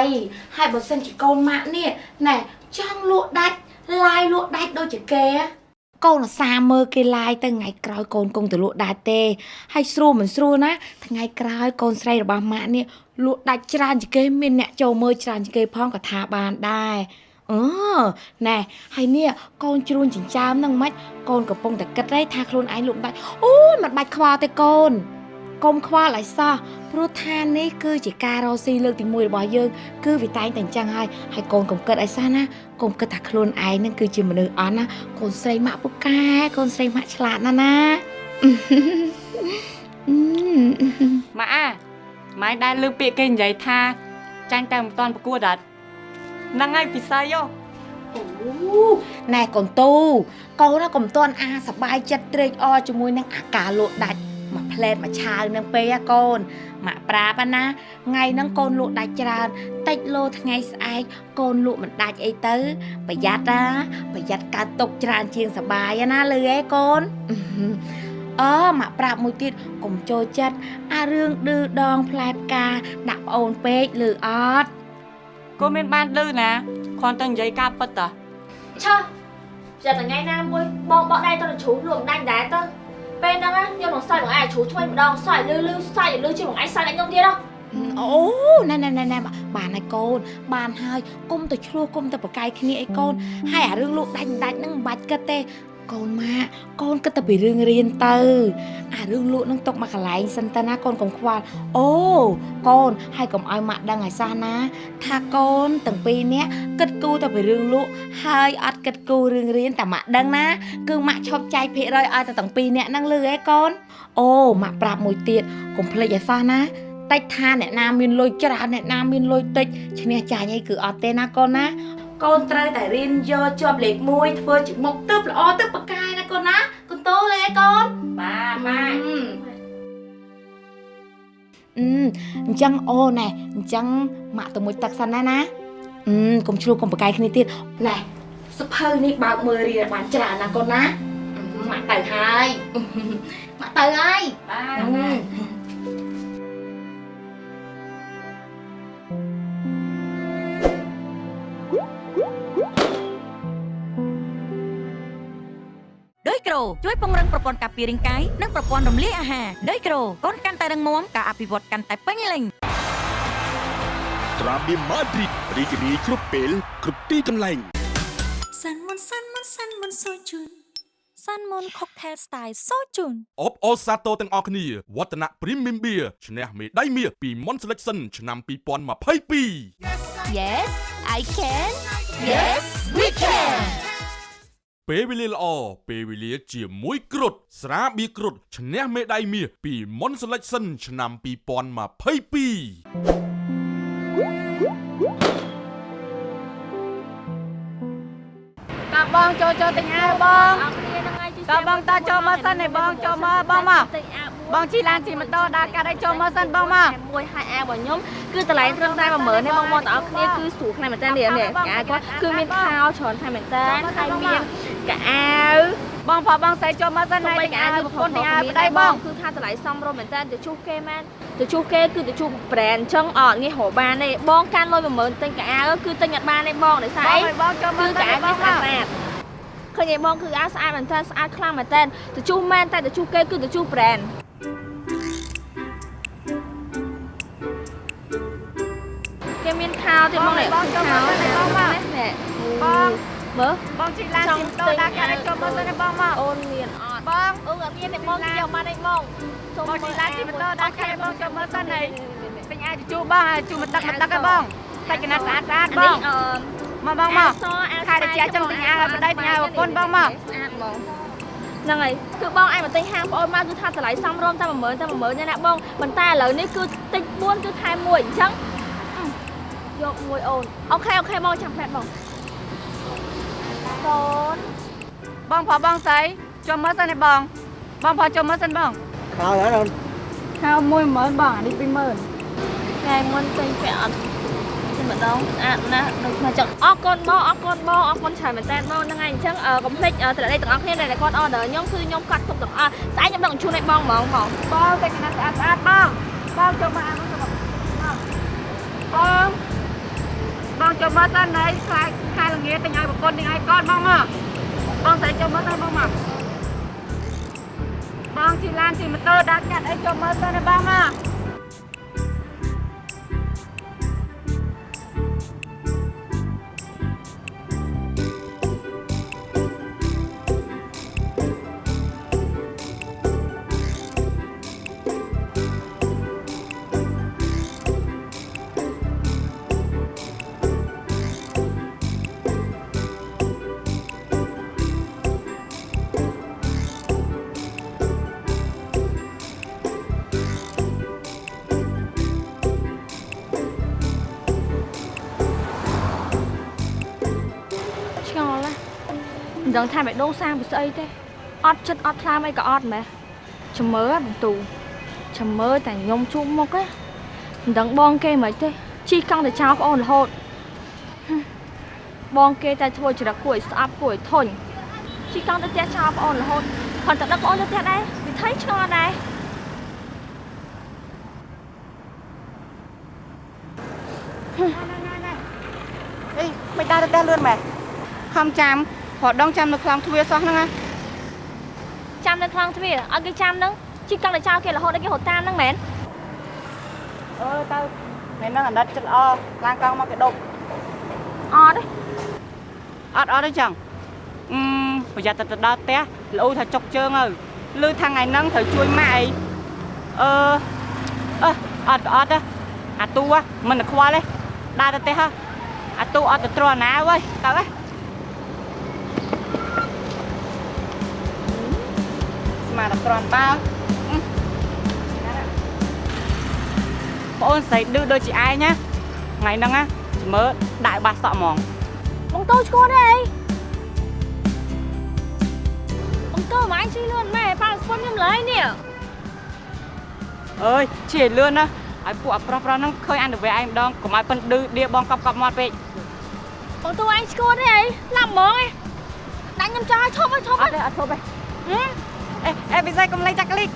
Speaker 3: ហើយបើសិនជាកូនម៉ាក់នេះណែចង់លក់ដាច់ឡាយលក់ដាច់ដូចជាគេហ៎កូនអាសាមើលគេឡាយទៅថ្ងៃក្រោយកូនគង់ទៅលក់ដាច់ទេហើយស្រួលមិនស្រួលណាថ្ងៃក្រោយកូនស្រីរបស់ម៉ាក់នេះលក់ដាច់ច្រើនជាងគេមានអ្នកចូលមើលច្រើនជាងគេផងក៏ថាបានដែរអឺណែហើយនេះកូនជ្រួញចិញ្ចើមហ្នឹងមិនកូនកំពុងតែគិតទេថាខ្លួនឯងលក់ដាច់អូយមិនបាច់ខ្វល់ទេកូន កុំខ្វល់ឲ្យសោះព្រោះថានេះគឺជាការរកស៊ីលើកទី1របស់យើងគឺវាតែងតែអញ្ចឹងហើយហើយកូនកុំគិតឲ្យសោះណាកុំគិតថាខ្លួនឯងនឹងគឺជាមនុស្សអន់ណាកូនស្រីម៉ាក់ពូកែកូនស្រីម៉ាក់ឆ្លាតណាស់ណា
Speaker 1: ម៉ាក់អាម៉ែដែលលើកពាក្យគេនិយាយថាចាញ់តែមិនតាន់ប្រកួតអត់ហ្នឹងហើយពិស័យយោ
Speaker 3: អូណែកូនតូកូនណាកុំតន់អាសប្បាយចិត្តត្រេកអរជាមួយនឹងអាការលក់ដាច់ មួយផ្លែតមួយឆាវនឹងពេហ៎កូនម៉ាក់ប្រាប់ណាថ្ងៃហ្នឹងកូនលក់ដាច់ច្រើនតិចលោថ្ងៃស្អែកកូនលក់មិនដាច់អីទៅ ប្រយ័ត្នណាប្រយ័ត្នកើតទុកច្រើនជាងសប្បាយណាលឺឯងកូនអឺម៉ាក់ប្រាប់មួយទៀតកុំចូលចិត្តអារឿងឌឺដងផ្លែផ្កាដាក់ប្អូនពេកលឺអត់
Speaker 1: កូនមានបានលឺណាគ្រាន់តែនិយាយការពិតតា
Speaker 2: ឆោះចិត្តតែថ្ងៃណាមួយបងបកដៃទៅនឹងជ្រូកលក់មិនដាច់ដែរទៅ ពេលហ្នឹងណាខ្ញុំនឹងសាច់បងឯងជ្រូកឆ្វេងម្ដងសាច់លឺលឺសាច់លឺជាងបងឯងសាច់ឯងខ្ញុំទៀតហ៎
Speaker 3: អូណែណែណែណែបានហើយកូន បានហើយកុំទៅឆ្លោះកុំទៅប្រកែកគ្នាអីកូនហើយអារឿងលោកដាច់មិនដាច់ហ្នឹងមិនបាច់គិតទេ កូនម៉ាក់កូនគិតតែពីរឿងរៀនទៅអារឿងលក់ហ្នឹងຕົកមកកន្លែងសិនទៅណាកូនកុំខ្វល់អូកូនហើយកុំឲ្យម៉ាក់ដឹងឲ្យសោះណា ថាកូនទាំងពីរនាក់គិតគូរតែពីរឿងលក់ហើយអត់គិតគូររឿងរៀនតែម៉ាក់ដឹងណា គឺម៉ាក់ឈប់ចែកភាគរយឲ្យតែទាំងពីរនាក់ហ្នឹងលឺឯងកូនអូម៉ាក់ប្រាប់មួយទៀតកុំភ្លេចឲ្យសោះណាតិចថាអ្នកណាមានលុយច្រើនអ្នកណាមានលុយតិចឈ្នះចាញ់អីគឺអត់ទេណាកូនណា កូនត្រូវតែរៀនយកជាប់លេខ1ធ្វើជាមុខទៅល្អទៅបកកាយណាកូនណាកូនតូលេកូន
Speaker 2: បាទបាទ
Speaker 3: អឺអញ្ចឹងអូណែអញ្ចឹងម៉ាក់ទៅមួយទឹកសិនណាណាអឺកុំឆ្លោះកុំបកកាយគ្នាទៀតណែសភៅនេះបើកមើលរៀនបានច្រើនណាកូនណាអឺម៉ាក់ទៅហើយម៉ាក់ទៅហើយ
Speaker 2: បាទ
Speaker 4: រូជួយពង្រឹងប្រព័ន្ធការពាររាងកាយនិងប្រព័ន្ធរំលាយអាហារដោយក្រូកូនកាន់តែរឹងមាំការអភិវឌ្ឍកាន់តែពេញលេញ
Speaker 8: ត្រាបៀម៉ាឌ្រីតរីករាយគ្រប់ពេលគ្រប់ទីកន្លែង
Speaker 9: សាន់មុនសាន់មុនសាន់មុនសូជូនសាន់មុនខុកថេលស្ទាយសូជូន
Speaker 5: អបអូសាទរទាំងអស់គ្នាវឌ្ឍនៈ Premium Beer ឈ្នះមេដាយមាសពី Mon Selection ឆ្នាំ2022
Speaker 9: Yes I can Yes we can
Speaker 5: ពេលវេលាល្អពេលវេលាជាមួយគ្រុតស្រាបៀរគ្រុតឈ្នះមេដាយមាសពី Mon Selection ឆ្នាំ2022
Speaker 1: តើបងចូលចូលទិញអាវបង
Speaker 2: អរគ្នាហ្នឹងហើយជិះ
Speaker 1: តើបងតើចូលមកសិនឯងបងចូលមកបងមក
Speaker 2: ទិញអាវ
Speaker 1: បងជិះឡានជិះម៉ូតូដើរកាត់ឲ្យចូលមកសិនបងមក
Speaker 2: មួយហើយអាវរបស់ខ្ញុំគឺតម្លៃត្រឹមតែ10000ទេបងប្អូនទាំងអស់គ្នាគឺស្រួលខ្លាំងមែនតើនេះនេះអាវគាត់គឺមានខោច្រើនខ្លាំងមែនតើហើយមានកៅអាវ
Speaker 1: បងប្រុសបងស្រីចូលមកសិនហើយទិញអាវប្រពន្ធទិញអាវប្តីបង
Speaker 2: គឺថាតម្លៃសមរម្យមែនតើទៅជួសគេមែនទៅជួសគេគឺទៅជួស brand អញ្ចឹងអត់ងាយរកបានទេបងកាន់លុយ10000ទិញកៅអាវគឺទិញអត់បានទេបងដោយសារ
Speaker 1: បង
Speaker 2: អី
Speaker 1: ឲ្យបងចូលមក
Speaker 2: គឺ
Speaker 1: សិន
Speaker 2: កៅអាវ
Speaker 1: បង
Speaker 2: វាស្អាត
Speaker 1: មក
Speaker 2: ស្អាតឃើញឯងបងគឺអាវស្អាតមែនតើស្អាតខ្លាំងមែនតើទៅជួសមែនតែទៅជួសគេគឺទៅជួស brand មានខោទៀតបងនេះ
Speaker 1: បងចូលមកសិនឯងបងមក
Speaker 2: នេះ
Speaker 1: បង
Speaker 2: មើល
Speaker 1: បងជិះឡានជិះម៉ូតូដើរកាត់ឲ្យចូលមកសិនឯងបងមក
Speaker 2: អូនមានអត់
Speaker 1: បង
Speaker 2: អឺអត់មានទេបងនិយាយមកនេះបងសូម
Speaker 1: បងជិះឡានជិះម៉ូតូដើរកាត់ឲ្យបងចូលមកសិនឯង
Speaker 2: នេះ
Speaker 1: ទិញអាវជជូបងជូមកទឹកមកទឹកឲ្យបងតែកណាត់ស្អាតស្អាតបង
Speaker 2: អឺ
Speaker 1: មកបងមកខែតិចចឹងទិញអាវឲ្យប្តីទិញអាវឲ្យប្រពន្ធបងមក
Speaker 2: ស្អាតហ្មងហ្នឹងហើយគឺបងឯងមកទិញហាងបងអូនមកគឺថាតម្លៃសមរម្យតែ10000តែ10000ទេណាបងប៉ុន្តែឥឡូវនេះគឺតិច4គឺខែ1អញ្ចឹងអឺ យកមួយអូនអូខេអូខេបងចាំផ្លែតបងកូន
Speaker 1: បងប្រុសបងស្រីចូលមើលសិនឯងបង បងប្រុសចូលមើលសិនបង
Speaker 6: ខោហើយអូន
Speaker 1: ខោ10000បងអានេះ20000
Speaker 2: ថ្ងៃមុនទិញពាក់អត់តែម្ដងស្អាតណាស់ដូចថាចឹងអរគុណបងអរគុណបងអរគុណច្រើនមែនតើបងហ្នឹងហើយអញ្ចឹងកុំភ្លេចតម្លៃទាំងអស់គ្នាដែលគាត់ order ខ្ញុំគឺខ្ញុំកាត់ទុកទាំងអស់ស្អែកខ្ញុំដឹកជូនឲ្យបងហ្មងបង
Speaker 1: បងតែកណាត់ស្អាតស្អាតបងបងចូលមកអានោះទៅបងបង បងចូលមកសិនហើយខ្លាចខែល្ងាទិញឲ្យប្រពន្ធទិញឲ្យកូនបងមកបងស្រីចូលមកសិនបងមកបងជិះឡានជិះម៉ូតូដើរកាត់អីចូលមើលសិនឯងបងមក
Speaker 2: ដឹងថាបេះដូងសាងពីស្អីទេអត់ចិត្តអត់ថ្លើមអីក៏អត់ម៉េះចាំមើលបងទូចាំមើលតែខ្ញុំជួបមុខឯងមិនដឹងបងគេមិនទេជីកង់តែចោលប្អូនរហូតហឹមបងគេតែធ្វើចរិតគួរឲ្យស្អប់គួរឲ្យធុញជីកង់ទៅផ្ទះចោលប្អូនរហូតគាត់ទៅដឹកប្អូនទៅផ្ទះដែរវិធីឆ្ងល់ដែរ
Speaker 1: អីមិនដើរទៅផ្ទះលឿនម៉ែខំចាំ រត់ដងចាំនៅខ្លងទ្វារសោះហ្នឹងណា
Speaker 2: ចាំនៅក្នុងទ្វារឲ្យគេចាំហ្នឹងជីកង់តែចោលគេរហូតដល់គេរត់តាមហ្នឹងមែន
Speaker 1: អឺទៅមែនហ្នឹងអាណិតចិត្តល្អឡានកង់មកគេដប់
Speaker 2: អត់ទេ
Speaker 1: អត់អត់ទេចឹងអឺប្រយ័ត្នទៅដល់ផ្ទះលូថាចុកជើងទៅលឺថាថ្ងៃហ្នឹងត្រូវជួយម៉ាក់អីអឺអឺអត់ក៏អត់ទេអាទូហ៎មិនទៅខ្វល់ទេដើរទៅផ្ទះហ៎អាទូអត់ទៅទ្រាំណាអើយទៅហ៎ ស្មានតែទ្រាំតើបងអូនស្រីឌឺដូចជាឯងណាថ្ងៃហ្នឹងណាជំមើដាក់ឲ្យបាសសក់ហ្មង
Speaker 2: បងតូឈួតទេអីបងតូមិនអញជិះលឿនម៉ែប៉ាស្ពន់ខ្ញុំឡើយនេះ
Speaker 1: អើយជិះឲ្យលឿនណាឲ្យពួកអាប្រុសប្រុសហ្នឹងឃើញអានទៅវាឯងម្ដងកុំឲ្យប៉ិនឌឺដៀបងកប់កប់មាត់ពេក
Speaker 2: បងតូអញឈួតទេអីឡាប់ហ្មងឯងដាក់ខ្ញុំចោលឲ្យឈប់ឲ្យឈប់
Speaker 1: អត់ទេអត់ធប់ទេ ហឹមអេអេវិស័យកុំលេងចាក់កលិក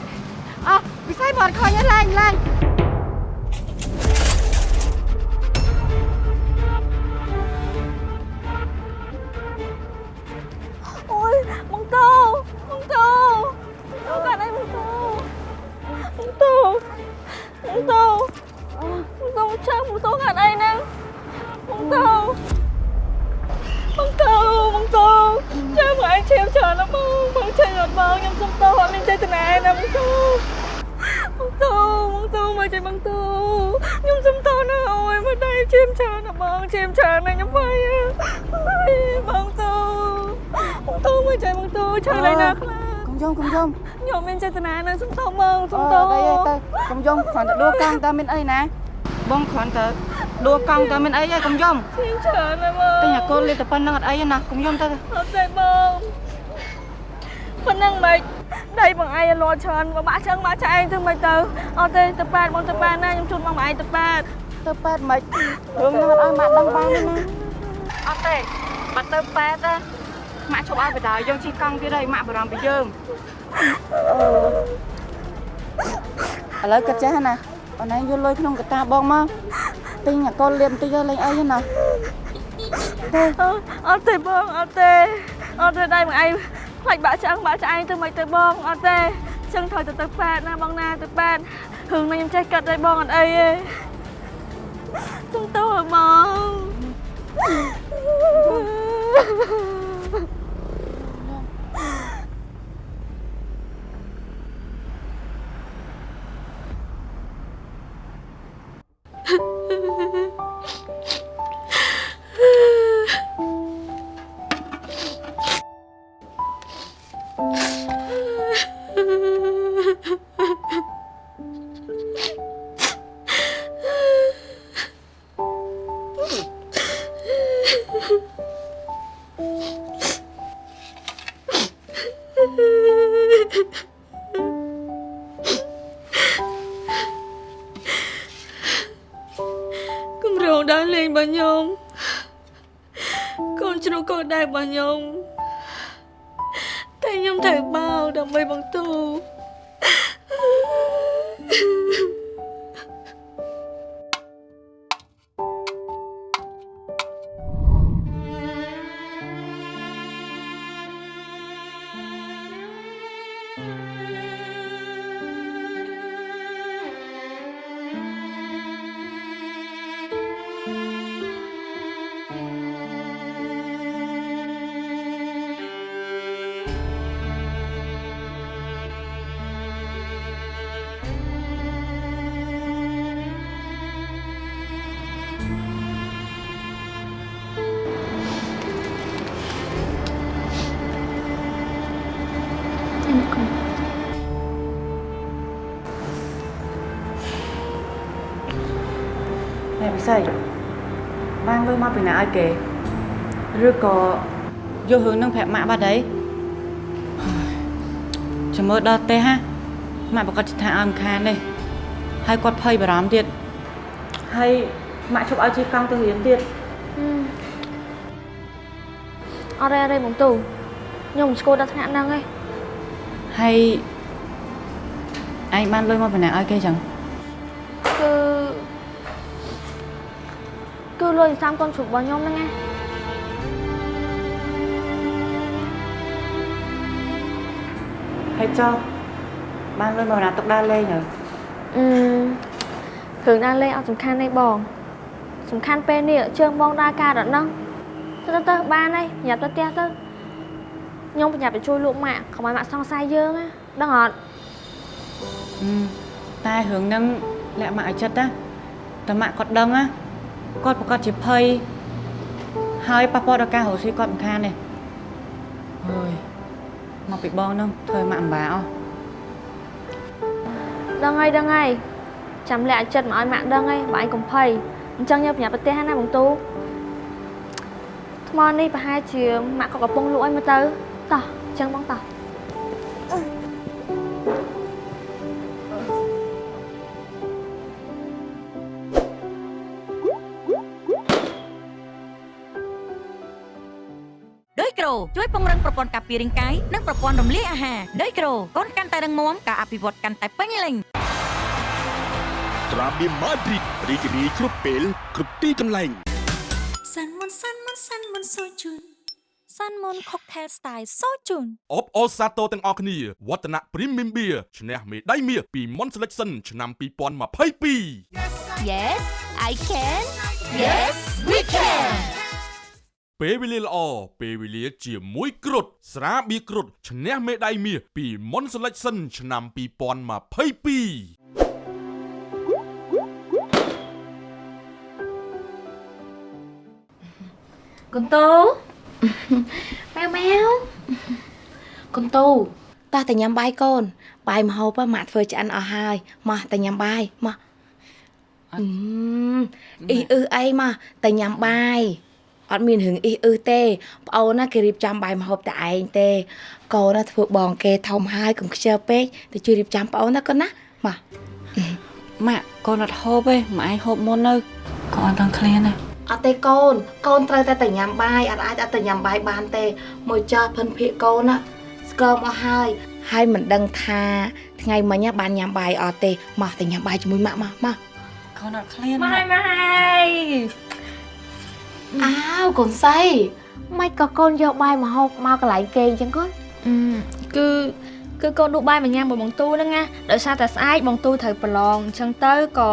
Speaker 1: អោះវិស័យមកអត់ឃើញទេឡើងឡើង
Speaker 2: អូយបងតូ បងតូបងកាត់អីបងតូបងតូបងតូបងតូចាំបងតូកាត់អីហ្នឹងបងតូបងតូបងតូចាំមកអញឈាមច្រើនណាស់បងបងចេញអត់បងខ្ញុំសុំតោអត់មានចេតនាណាបងតូបងតូបងតូមកចេញបងតូខ្ញុំសុំតោណាអូយមកដៃឈាមច្រើនណាស់បងឈាមច្រើនណាស់ខ្ញុំបាយបងតូបងតូមកចេញបងតូច្រើនណាស់ណាខ្លាំង
Speaker 1: កុំយំកុំយំ
Speaker 2: ខ្ញុំមានចេតនាណាសុំតោបងសុំតោ
Speaker 1: អឺទៅទៅកុំយំគ្រាន់តែដួលកង់តើមានអីណាបងគ្រាន់តែ ដួលកង់តើមានអីហើយកុំយំ
Speaker 2: ឈាមច្រើនណាស់បង
Speaker 1: ទិញអាកូនលេបតែប៉ុណ្្នឹងអត់អីទេណាកុំយំទៅទៅ
Speaker 2: អត់ទេបងប៉ុណ្ណឹងមិនដៃបងឯងលាត់ច្រើនមកបាក់ចឹងមកចាឯងទៅមិនទៅអត់ទេទៅប៉ែតបងទៅប៉ែតណាខ្ញុំជូនបងឯងទៅប៉ែត
Speaker 1: ទៅប៉ែតមិនរឿងហ្នឹងអត់ឲ្យម៉ាក់ដឹងបានទេណាអត់ទេបាត់ទៅប៉ែតណាម៉ាក់ជប់ឲ្យបដាយើងជិះកង់ទៀតហើយម៉ាក់បារម្ភពីយើងអឺឥឡូវគិតចេះណា អូនឯងយកលុយក្នុងកតាបងមកទិញអាកូនលៀបបន្តិចទៅលេងអីទេណា
Speaker 2: អត់ទេបងអត់ទេអត់ទេដៃបងឯងខ្លាច់បាក់ឆ្អឹងបាក់ឆ្អែងទៅមិនទៅបងអត់ទេចឹងត្រូវទៅទៅប៉ែតណាបងណាទៅប៉ែតរឿងនេះខ្ញុំចេះកាត់ដែរបងអត់អីទេសុំទោសឲ្យបងគម្រោង ដើរលេងរបស់ខ្ញុំកូនជ្រូកកូនដែររបស់ខ្ញុំតែខ្ញុំត្រូវបោកដើម្បីបងទូ
Speaker 1: ណែពិសីបានលុយមកពីណាឲ្យគេឬក៏យករឿងនឹងប្រាប់ម៉ាក់បាត់ហើយចាំមើលដល់ទេហាម៉ាក់ប្រកាសថាឲ្យមិនខានទេហើយគាត់ភ័យបារម្ភទៀតហើយម៉ាក់ជប់ឲ្យជិះកង់ទៅរៀនទៀត
Speaker 2: អរេអរេបងទូខ្ញុំមិនស្គាល់ដល់ថ្នាក់ហ្នឹងឯង
Speaker 1: ហើយឯងបានលុយមកពីណាឲ្យគេចឹង
Speaker 2: លុយសាមកូនជ្រូករបស់ខ្ញុំហ្នឹងណា
Speaker 1: ហើយចុះបានលុយមកពីណាទុកដើរលេងហើយ
Speaker 2: អឺគ្រឿងដើរលេងអត់សំខាន់ទេបង សំខាន់ពេលនេះជើងបងដើរការដល់ហ្នឹងទៅទៅទៅបានហើយញ៉ាំទៅផ្ទះទៅខ្ញុំប្រញាប់ទៅជួយលោកម៉ាក់កុំឲ្យម៉ាក់សង្ស័យយើងណាដឹងអត់
Speaker 1: អឺតែរឿងហ្នឹងលាក់ម៉ាក់ឲ្យចិត្តណាតែម៉ាក់គាត់ដឹងណា គាត់ប្រកាសជាភ័យហើយប៉ះពាល់ដល់ការរស់ស៊ីគាត់មិនខានទេអើយមកពីបងហ្នឹងធ្វើឲ្យម៉ាក់អំបាអស់
Speaker 2: ដឹងហើយដឹងហើយចាំលាក់ឲ្យចិត្តមកឲ្យម៉ាក់ដឹងហើយបើឯងកុំភ័យអញ្ចឹងយើងប្រញាប់ទៅផ្ទះណាបងទូថ្មនេះប្រហែលជាម៉ាក់ក៏កំពុងលក់ឲ្យមើលទៅតោះអញ្ចឹងបងតោះ
Speaker 4: ជួយពង្រឹងប្រព័ន្ធការពាររាងកាយនិងប្រព័ន្ធរំលាយអាហារដោយក្រូកូនកាន់តែរឹងមាំការអភិវឌ្ឍកាន់តែពេញលេញ
Speaker 8: ត្រាបៀម៉ាឌ្រីតរីករាយគ្រប់ពេលគ្រប់ទីកន្លែង
Speaker 9: សាន់មុនសាន់មុនសាន់មុនសូជូនសាន់មុន cocktail style សូជូន
Speaker 5: អបអរសាទរទាំងអស់គ្នាវឌ្ឍនៈ Premium Beer ឈ្នះមេដាយមាសពី Mon Selection ឆ្នាំ2022
Speaker 10: Yes I can Yes we can
Speaker 5: ពេលវេលាល្អពេលវេលាជាមួយគ្រុតស្រាបៀរគ្រុតឈ្នះមេដាយមាសពី Mon Selection ឆ្នាំ2022
Speaker 3: កូនតូម៉ែវម៉ែវកូនតូតោះតែញ៉ាំបាយកូន បាយម្ហូបម៉ាក់ធ្វើឆ្អិនអស់ហើយមកតែញ៉ាំបាយមកអឺអ៊ីអ៊ឺអីមកតែញ៉ាំបាយ អត់មានរឿងអ៊ីអ៊ឺទេប្អូនណាគេរៀបចំបាយម្ហូបតែឯងទេកូនណាធ្វើបងគេធំហើយកុំខ្ជិលពេកទៅជួយរៀបចំប្អូនណាកូនណាមក
Speaker 1: ម៉ាក់កូនអត់ហូបទេម៉ាក់ឯងហូបមុននៅកូនអត់ដឹងឃ្លានទេ
Speaker 3: អត់ទេកូនកូនត្រូវតែតែញ៉ាំបាយអត់អាចអត់តែញ៉ាំបាយបានទេមួយចាស់ភិនភាកកូនណាស្គមអស់ហើយហើយមិនដឹងថាថ្ងៃមិញណាបានញ៉ាំបាយអត់ទេមកតែញ៉ាំបាយជាមួយម៉ាក់មកមក
Speaker 1: កូនអត់ឃ្លាន
Speaker 2: ម៉ែម៉ែ
Speaker 3: អាវកូនសៃមិនក៏កូនយកបាយមកហូបមកកន្លែងគេអញ្ចឹងកូន
Speaker 2: អឺគឺគឺកូនដួសបាយមកញ៉ាំមួយបងទូហ្នឹងណាដោយសារតែស្អែកបងទូត្រូវប្រឡងអញ្ចឹងទៅក៏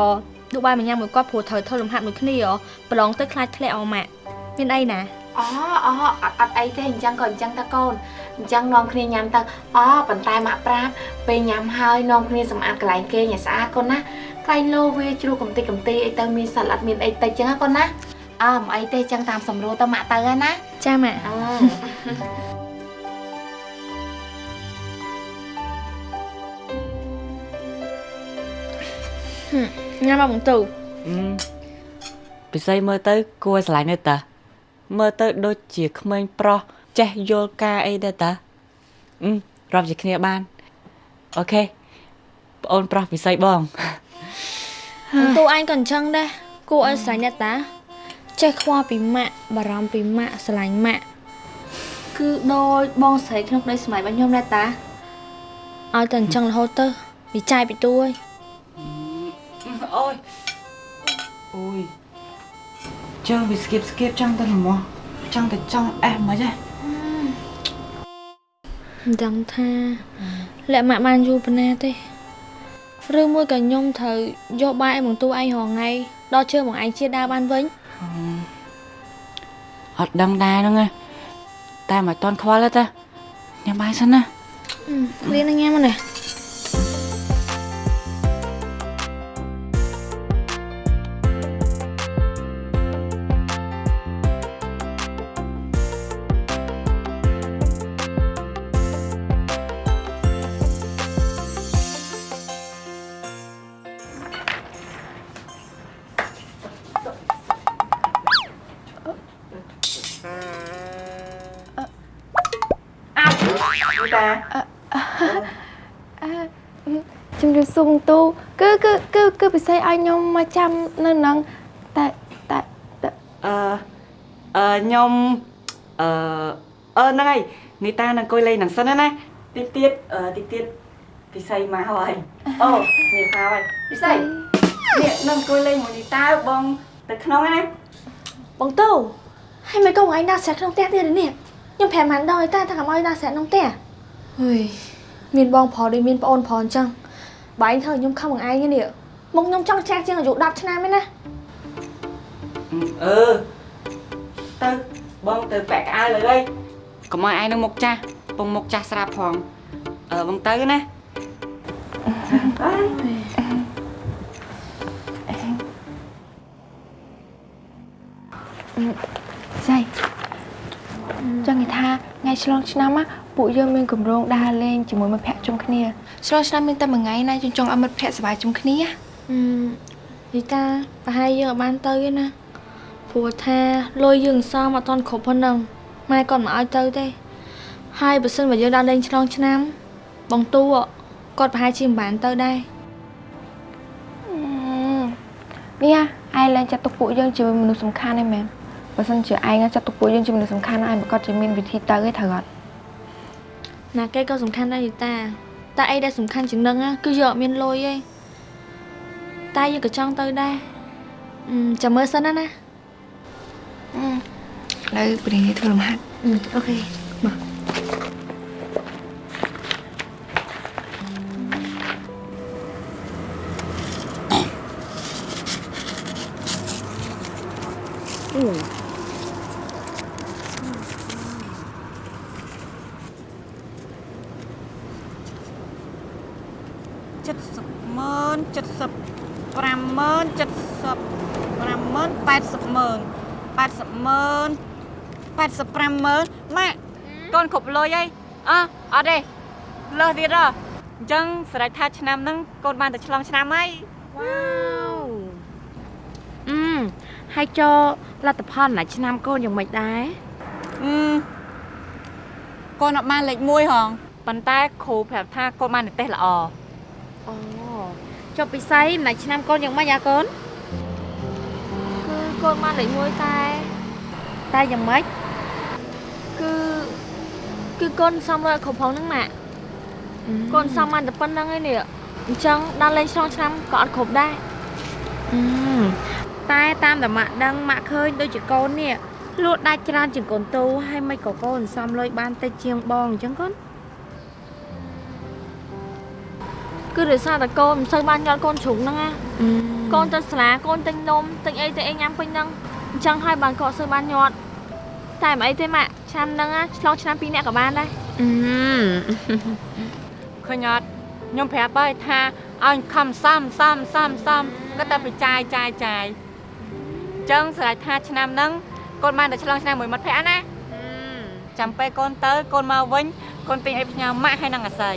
Speaker 2: ដួសបាយមកញ៉ាំមួយគាត់ព្រោះត្រូវធ្វើលំហាត់មួយគ្នាហ៎ប្រឡងទៅខ្លាចធ្លាក់អស់ម៉ាក់មានអីណា
Speaker 3: អូអូអត់អត់អីទេអញ្ចឹងក៏អញ្ចឹងតើកូនអញ្ចឹងនាំគ្នាញ៉ាំទៅអូប៉ុន្តែម៉ាក់ប្រាប់ពេលញ៉ាំហើយនាំគ្នាសម្អាតកន្លែងគេឲ្យស្អាតកូនណាកន្លែងលោវាជ្រុះកំតិចកំទីអីទៅមានសត្វអត់មានអីតិចអញ្ចឹងណាកូនណា អើមិនអីទេអញ្ចឹងតាមសម្រួលទៅម៉ាក់ទៅហើយណា
Speaker 2: ចាម៉ាក់
Speaker 3: អឺ
Speaker 2: ញ៉ាំមកបងទូ
Speaker 1: អឺពិសីមើលទៅ គួរឲ្យស្រឡាញ់ទេតាមើលទៅ ដូចជាក្មេងប្រុសចេះយល់ការអីដែរតាអឺរាប់ជាគ្នាបានអូខេប្អូនប្រុសពិសីបង
Speaker 2: បងទូអញក៏អញ្ចឹងដែរគួរឲ្យស្រឡាញ់ដែរតា ចេះខ្វល់ពីម៉ាក់បារម្ភពីម៉ាក់ស្រឡាញ់ម៉ាក់គឺដូចបងស្រីក្នុងក្តីស្មៃរបស់ខ្ញុំដែរតាឲ្យតែអញ្ចឹងរហូតទៅវាចាយពីទួយ
Speaker 1: អូយអូយចង់វាស្គៀបស្គៀបចង់ទៅលំោះចង់ទៅចង់អេះមិនហ៎
Speaker 2: មិនដឹងថាលាក់ម៉ាក់បានយូរប៉ុណ្ណាទេឬមួយក៏ខ្ញុំត្រូវយកបាយឲ្យបងទូឯងរងថ្ងៃដល់ជើងបងឯងជាដើរបានវិញ
Speaker 1: អត់ដឹងដែរហ្នឹងណាតែមិនតន់ខ្វល់ទេតាញ៉ាំបាយសិនណា
Speaker 2: លៀនញ៉ាំមកនេះ
Speaker 3: អ
Speaker 11: ចាំនៅនឹងតែតែ
Speaker 1: អឺអឺខ្ញុំអឺអឺហ្នឹងហើយនីតានឹងអង្គុយលេងនឹងសិនណាតិចទៀតអឺតិចទៀតពិសីមកហើយអូនេះមកហើយពិសីនេះនឹងអង្គុយលេងមួយនីតាបងទៅក្នុងហ្នឹងណា
Speaker 2: បងទូហើយមិនក៏ថ្ងៃណាស្រែក្នុងផ្ទះទៀតទេនេះខ្ញុំប្រាប់មិនដល់តែថាកុំឲ្យណាស្រែក្នុងផ្ទះហុយមានបងប្រុសដូចមានប្អូនប្រុសអញ្ចឹងបើឯងធ្វើឲ្យខ្ញុំខឹងនឹងឯងនេះ មកខ្ញុំចង់ចាស់ជាងអាយុ10ឆ្នាំឯណា
Speaker 1: អឺទៅបងទៅពាក់កៅអៅលើហើយកុំឲ្យឯងនឹងមុខចាស់ពងមុខចាស់ស្រាប់ផងអឺបងទៅណាបាយ
Speaker 11: ចៃចង់និយាយថាថ្ងៃឆ្លងឆ្នាំណាពួកយើងមានកម្រងដើរលេងជាមួយមិត្តភ័ក្តិជុំគ្នាឆ្លងឆ្នាំមានតែមួយថ្ងៃណាយើងចង់ឲ្យមិត្តភ័ក្តិសប្បាយជុំគ្នា
Speaker 2: អឺ និយាយតាប្រហែលយើងអត់បានទៅទេណាព្រោះថាលុយយើងសល់អត់ទាន់គ្រប់ប៉ុណ្ណឹងម៉ែគាត់មិនឲ្យទៅទេ ហើយបើសិនបើយើងដល់លេងឆ្លងឆ្នាំ បងទូគាត់ប្រហែលជាមិនបានទៅដែរ
Speaker 11: នេះឯងឡើងចាត់ទុកពួកយើងជាមនុស្សសំខាន់ឯមែនបើសិនជាឯងចាត់ទុកពួកយើងជាមនុស្សសំខាន់ឯងប្រកាសជាមានវិធីទៅឯត្រូវអត់
Speaker 2: ណាគេក៏សំខាន់ដែរយីតាតែអីដែលសំខាន់ជាងនឹងណាគឺយើងអត់មានលុយទេ តែយើងក៏ចង់ទៅដែរចាំមើលសិនណា
Speaker 11: ឥឡូវព្រាងធ្វើលំហាត់
Speaker 2: អូខេមក
Speaker 1: 70ម៉ឺន70 50070 50080 80000 85000ម៉ាក់កូនគ្រប់លុយហើយអើអត់ទេលើសទៀតអញ្ចឹងសម្រាប់ថាឆ្នាំហ្នឹងកូនបានតែឆ្លងឆ្នាំហើយ
Speaker 3: វ៉ាវអឺហើយចូលលទ្ធផលណាឆ្នាំកូនយ៉ាងម៉េចដែរ
Speaker 1: អឺកូនអត់បានលេខ1ហងប៉ុន្តែគ្រូប្រាប់ថាកូនបាននិទេសល្អ
Speaker 3: អូ ចុះពិសីណាឆ្នាំកូនយ៉ាងម៉េចអាកូន
Speaker 2: គឺកូនបានលេខ1តែ
Speaker 3: តែយ៉ាងម៉េច
Speaker 2: គឺគឺកូនសំរយគ្រប់ផងហ្នឹងម៉ាក់កូនសំបានតែប៉ុណ្្នឹងឯនេះអញ្ចឹងដល់លេងឆ្លងឆ្នាំក៏អត់គ្រប់ដែរ
Speaker 3: អឺតែតាមតែម៉ាក់ដឹងម៉ាក់ឃើញដូចជាកូននេះលក់ដាច់ច្រើនជាងកូនទូហើយមិនក៏កូនសំលុយបានតិចជាងបងអញ្ចឹងកូន
Speaker 2: គឺដោយសារតែកូនមិនសូវបានយកកូនជ្រុងហ្នឹងណាកូនទៅសាលាកូនទិញនំទិញអីទៅអីញ៉ាំពេញហ្នឹងអញ្ចឹងហើយបានកូនសូវបានញាត់តែមិនអីទេម៉ាក់ឆ្នាំហ្នឹងណាឆ្លងឆ្នាំពីរនាក់ក៏បានដែរ
Speaker 3: អឺ
Speaker 1: ឃើញអត់ខ្ញុំប្រាប់ហើយថាឲ្យខំសំសំសំសំក៏តែបចាយចាយចាយអញ្ចឹងស្រេចថាឆ្នាំហ្នឹងកូនបានតែឆ្លងឆ្នាំមួយមិត្តភក្តិណាចាំពេលកូនទៅកូនមកវិញកូនទិញអីផ្ញើម៉ាក់ហើយនឹងអាស័យ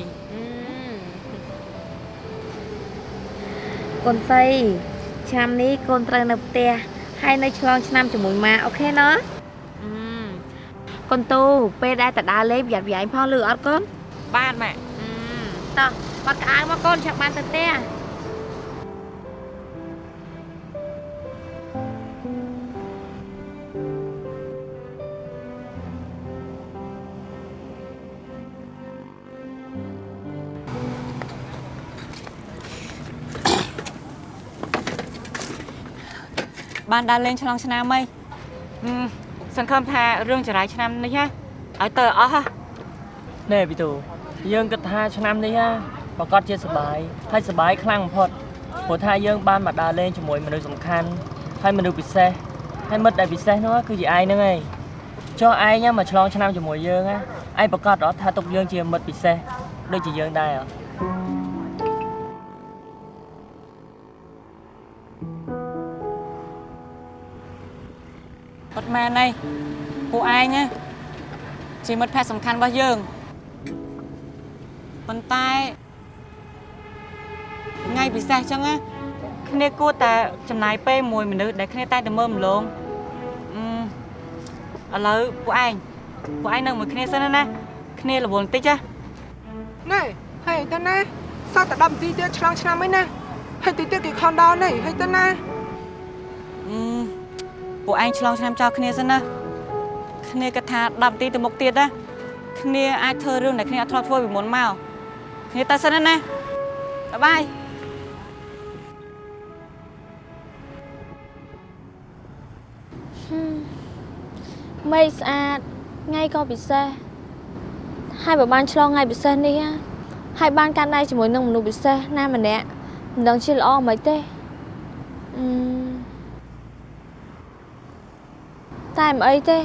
Speaker 3: កូនស្រីឆ្នាំនេះកូនត្រូវនៅផ្ទះហើយនៅឆ្លងឆ្នាំជាមួយម៉ាអូខេណាកូនទូពេលដែលតដើរលេងប្រយ័ត្នប្រយែងផងលឺអត់កូន
Speaker 1: បានម៉ាក់
Speaker 3: តោះបាត់ក្អៅមកកូនចាំបានទៅផ្ទះ
Speaker 1: បានដើរលេងឆ្លងឆ្នាំហីហឹមសង្ឃឹមថារឿងចរាយឆ្នាំនេះណាឲ្យទៅអស់ហ៎
Speaker 12: ណែពីទូយើងគិតថាឆ្នាំនេះណាប្រកាសជាសប្បាយហើយសប្បាយខ្លាំងបំផុតព្រោះថាយើងបានមកដើរលេងជាមួយមនុស្សសំខាន់ហើយមនុស្សពិសេសហើយមិត្តដែលពិសេសនោះគឺជាឯងហ្នឹងឯងចុះឯងមកឆ្លងឆ្នាំជាមួយយើងណាឯងប្រកាសអត់ថាទុកយើងជាមិត្តពិសេសដូចជាយើងដែរអត់
Speaker 1: មែនទេពួកឯងណាជាមិត្តភក្តិសំខាន់របស់យើងប៉ុន្តែថ្ងៃពិសេសចឹងណាគ្នាគួរតែចំណាយពេលមួយមនុស្សដែលគ្នាតែតែមើលម្លងអឺឥឡូវពួកឯងពួកឯងនៅមួយគ្នាសិនណាគ្នារវល់បន្តិចណា
Speaker 13: ណែហើយទៅណាសតតែ10នាទីទៀតឆ្លងឆ្នាំអីណាហើយទីទៀតគេខំដល់ណែហើយទៅណា
Speaker 1: អឺ ពួកឯងឆ្លងឆ្នាំចោលគ្នាសិនណាគ្នាគិតថា10នាទីទៅមុខទៀតណាគ្នាអាចធ្វើរឿងដែលគ្នាអត់ធ្លាប់ធ្វើពីមុនមកគ្នាទៅសិនណាណាបាយបាយ
Speaker 2: មេឃស្អាតថ្ងៃក៏ពិសេសហើយបើបានឆ្លងថ្ងៃពិសេសនេះណាហើយបានកាន់ដៃជាមួយនឹងមនុស្សពិសេសណាម្នាក់មិនដឹងជាល្អមិនទេអឺ តែមិនអីទេ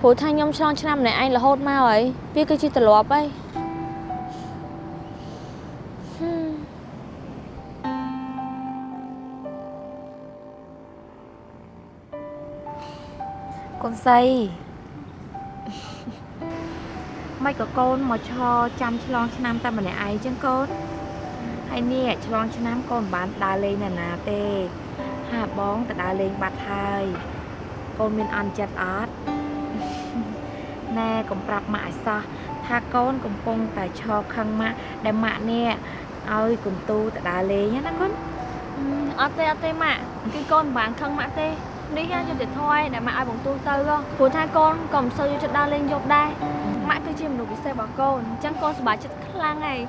Speaker 2: ព្រោះថាខ្ញុំឆ្លងឆ្នាំម្នាក់ឯងរហូតមកហើយវាគឺជាទម្លាប់ហើយហឹម
Speaker 3: កូនស្រីមិនក៏កូនមកឈរចាំឆ្លងឆ្នាំតែម្នាក់ឯងចឹងកូនហើយនេះឆ្លងឆ្នាំកូនមិនបានដើរលេងណាណាទេហាបងទៅដើរលេងបាត់ហើយ កូនមានអន់ចិត្តអត់ណែកុំប្រាប់ម៉ាក់ឲ្យសោះថាកូនកំពុងតែឈរខឹងម៉ាក់ដែលម៉ាក់នេះឲ្យកុំទូទៅដើរលេងណាកូន
Speaker 2: អត់ទេអត់ទេម៉ាក់គឺកូនមិនបានខឹងម៉ាក់ទេនេះណាយុត្តិធម៌ឯងដែលម៉ាក់ឲ្យបងទូទៅហ៎ព្រោះថាកូនក៏មិនសូវយកចិត្តដើរលេងយប់ដែរម៉ាក់គឺជាមនុស្សពិសេសរបស់កូនអញ្ចឹងកូនសប្បាយចិត្តខ្លាំងហើយ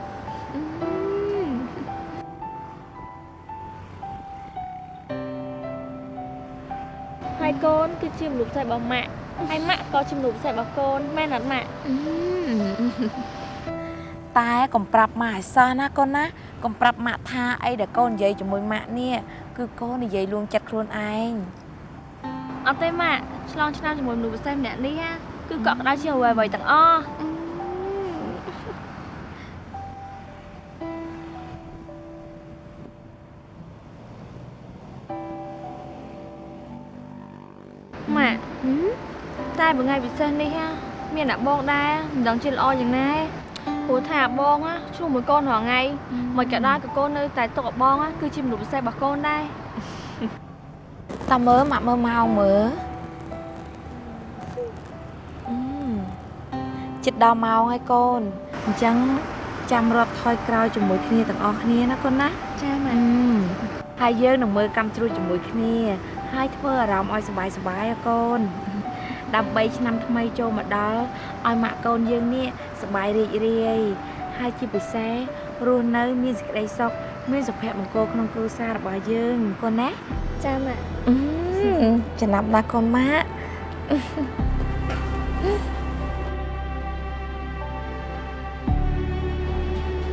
Speaker 2: ហើយកូនគឺជាមនុស្សពិសេសរបស់ម៉ាក់ហើយម៉ាក់ក៏ជាមនុស្សពិសេសរបស់កូនមែនអត់ម៉ាក់
Speaker 3: តែកុំប្រាប់ម៉ាក់ឲ្យសោះណាកូនណាកុំប្រាប់ម៉ាក់ថាអីដែលកូននិយាយជាមួយម៉ាក់នេះគឺកូននិយាយលួងចិត្តខ្លួនឯង
Speaker 2: អត់ទេម៉ាក់ឆ្លងឆ្នាំជាមួយមនុស្សពិសេសម្នាក់នេះណាគឺកក់ក្ដៅជាងអ្វីអ្វីទាំងអស់ មួយថ្ងៃពិសេសនេះណាមានអ្នកបងដែរមិនដឹងជាល្អយ៉ាងណាព្រោះថាបងណាឆ្លោះមួយកូនរាល់ថ្ងៃមិនក៏ដែរក៏កូននៅតែទុកឲ្យបងណាគឺជាមនុស្សពិសេសរបស់កូនដែរ
Speaker 3: តាមើលម៉ាក់មើលម៉ោងមើលអឺចិត្តដល់ម៉ោងហើយកូនអញ្ចឹងចាំរត់ថយក្រោយជាមួយគ្នាទាំងអស់គ្នាណាកូនណា
Speaker 2: ចាម៉ា
Speaker 3: អឺហើយយើងនឹងមើលកម្មជ្រួចជាមួយគ្នាហើយធ្វើអារម្មណ៍ឲ្យសប្បាយសប្បាយៗកូន ដើម្បីឆ្នាំថ្មីចូលមកដល់ឲ្យម៉ាក់កូនយើងនេះសប្បាយរីករាយហើយជាពិសេសរស់នៅ មានសេចក្តីសុខមានសុភមង្គលក្នុងគ្រួសាររបស់យើងកូនណា
Speaker 2: ចាម៉ាក់
Speaker 3: អឺចំណាប់ណាស់កូនម៉ាក់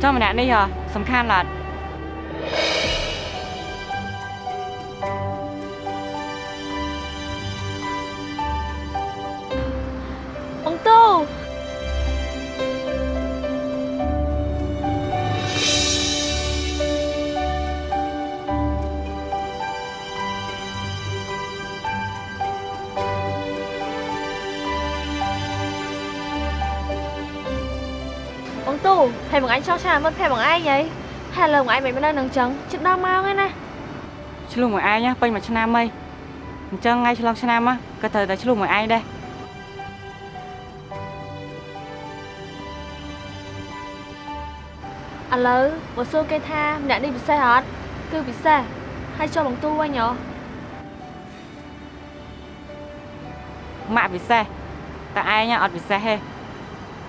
Speaker 1: ចុះម្នាក់នេះហ៎សំខាន់ឡាត់
Speaker 2: បងទូហើយបងអញចោះឆាមើលភ័យបងឯងហីហើយលើបងឯងមិននៅនឹងចឹងជិតដល់ម៉ោងហើយណា
Speaker 1: ឆ្លុះមួយឯងណាពេញមួយឆ្នាំហើយអញ្ចឹងថ្ងៃឆ្លងឆ្នាំណាក៏ត្រូវតែឆ្លុះមួយឯងដែរ
Speaker 2: ឥឡូវបើសួរគេថាម្នាក់នេះពិសេសអត់គឺពិសេសហើយចូលបងទូវិញហ៎
Speaker 1: ម៉ាក់ពិសេសតែឯងអត់ពិសេសទេ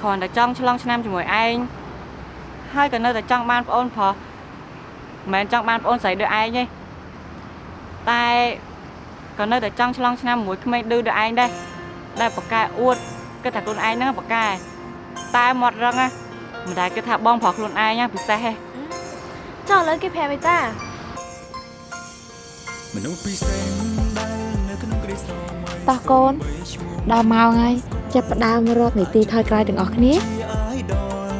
Speaker 1: គ្រាន់តែចង់ឆ្លងឆ្នាំជាមួយឯងហើយក៏នៅតែចង់បានប្អូនប្រុសមិនមែនចង់បានប្អូនស្រីដូចឯងទេតែក៏នៅតែចង់ឆ្លងឆ្នាំមួយក្មេងឌឺដូចឯងដែរដែលប៉កែអួតគិតថាខ្លួនឯងហ្នឹងប៉កែតែមាត់រឹងណាមិនដែលគិតថាបងប្រុសខ្លួនឯងណាពិសេសទេ
Speaker 2: ចុះឥឡូវគេប្រាប់ឯតា
Speaker 14: មនុស្សពិសេសដែលនៅក្នុងគ្រីស្ទមួយ
Speaker 3: តោះកូនដល់ម៉ោងហើយ ចាប់ផ្ដើមរត់នីតិថយក្រោយទាំងអស់គ្នា
Speaker 14: អាយដល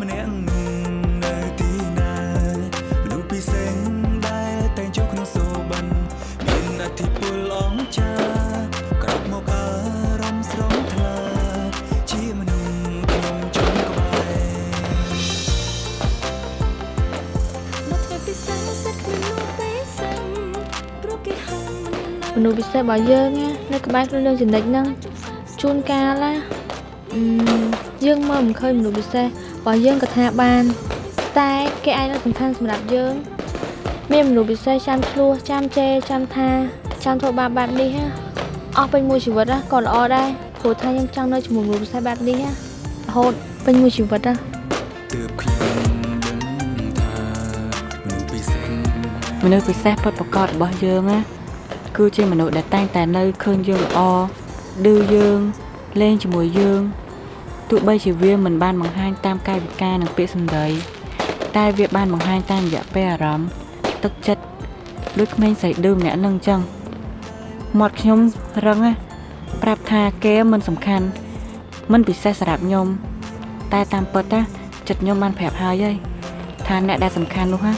Speaker 14: ម្នាក់នៅទីណាមនុស្សពិសេសដែលតែងចូលក្នុងសូបិនមានអធិពលអង្ចាក្រោកមកអារម្មណ៍ស្រងថ្លាជាមនុស្សខ្ញុំចង់ក្បែរ
Speaker 9: នៅថ្ងៃពិសេសសិតគ្មាននោះទេសិនព្រោះគេហៅមិននៅ
Speaker 2: មនុស្សពិសេសរបស់យើងណានៅក្បែរខ្លួនយើងចំណិចហ្នឹង ជួនកាលណាអឺយើងមើលមិនឃើញមនុស្សពិសេសរបស់យើងក៏ថាបាន តែគេឯងនៅសំខាន់សម្រាប់យើង មានមនុស្សពិសេសចាំឆ្លោះចាំជេរចាំថាចាំធ្វើបាបបែបនេះណាអស់ពេញមួយជីវិតណាក៏ល្អដែរព្រោះថាខ្ញុំចង់នៅជាមួយមនុស្សពិសេសបែបនេះណារហូតពេញមួយជីវិតណា
Speaker 14: ទើបខ្ញុំដឹងថាមនុស្សពិសេស
Speaker 1: មនុស្សពិសេសពិតប្រកបរបស់យើងណាគឺជាមនុស្សដែលតែងតែនៅឃើញយើងល្អ ឌឺយើងលេងជាមួយយើងទោះបីជាវាមិនបានបង្ហាញតាមកាយវិការនិងពាក្យសម្ដីតែវាបានបង្ហាញតាមរយៈពេលអារម្មណ៍ទឹកចិត្តដូចក្មេងស្រីឌឺម្នាក់នឹងអញ្ចឹងមាត់ខ្ញុំរឹងណាប្រាប់ថាគេមិនសំខាន់មិនពិសេសសម្រាប់ខ្ញុំតែតាមពិតណាចិត្តខ្ញុំបានប្រាប់ហើយហើយថាអ្នកដែលសំខាន់នោះណា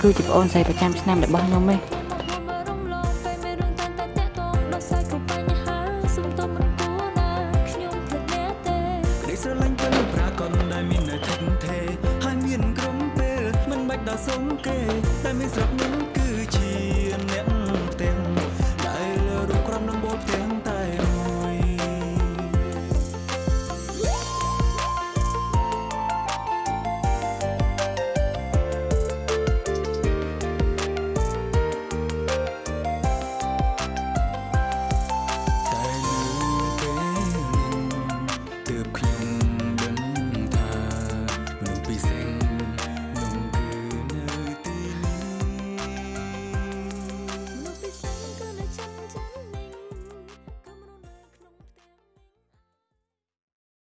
Speaker 1: គឺជាប្អូនស្រីប្រចាំឆ្នាំរបស់ខ្ញុំឯ
Speaker 14: ង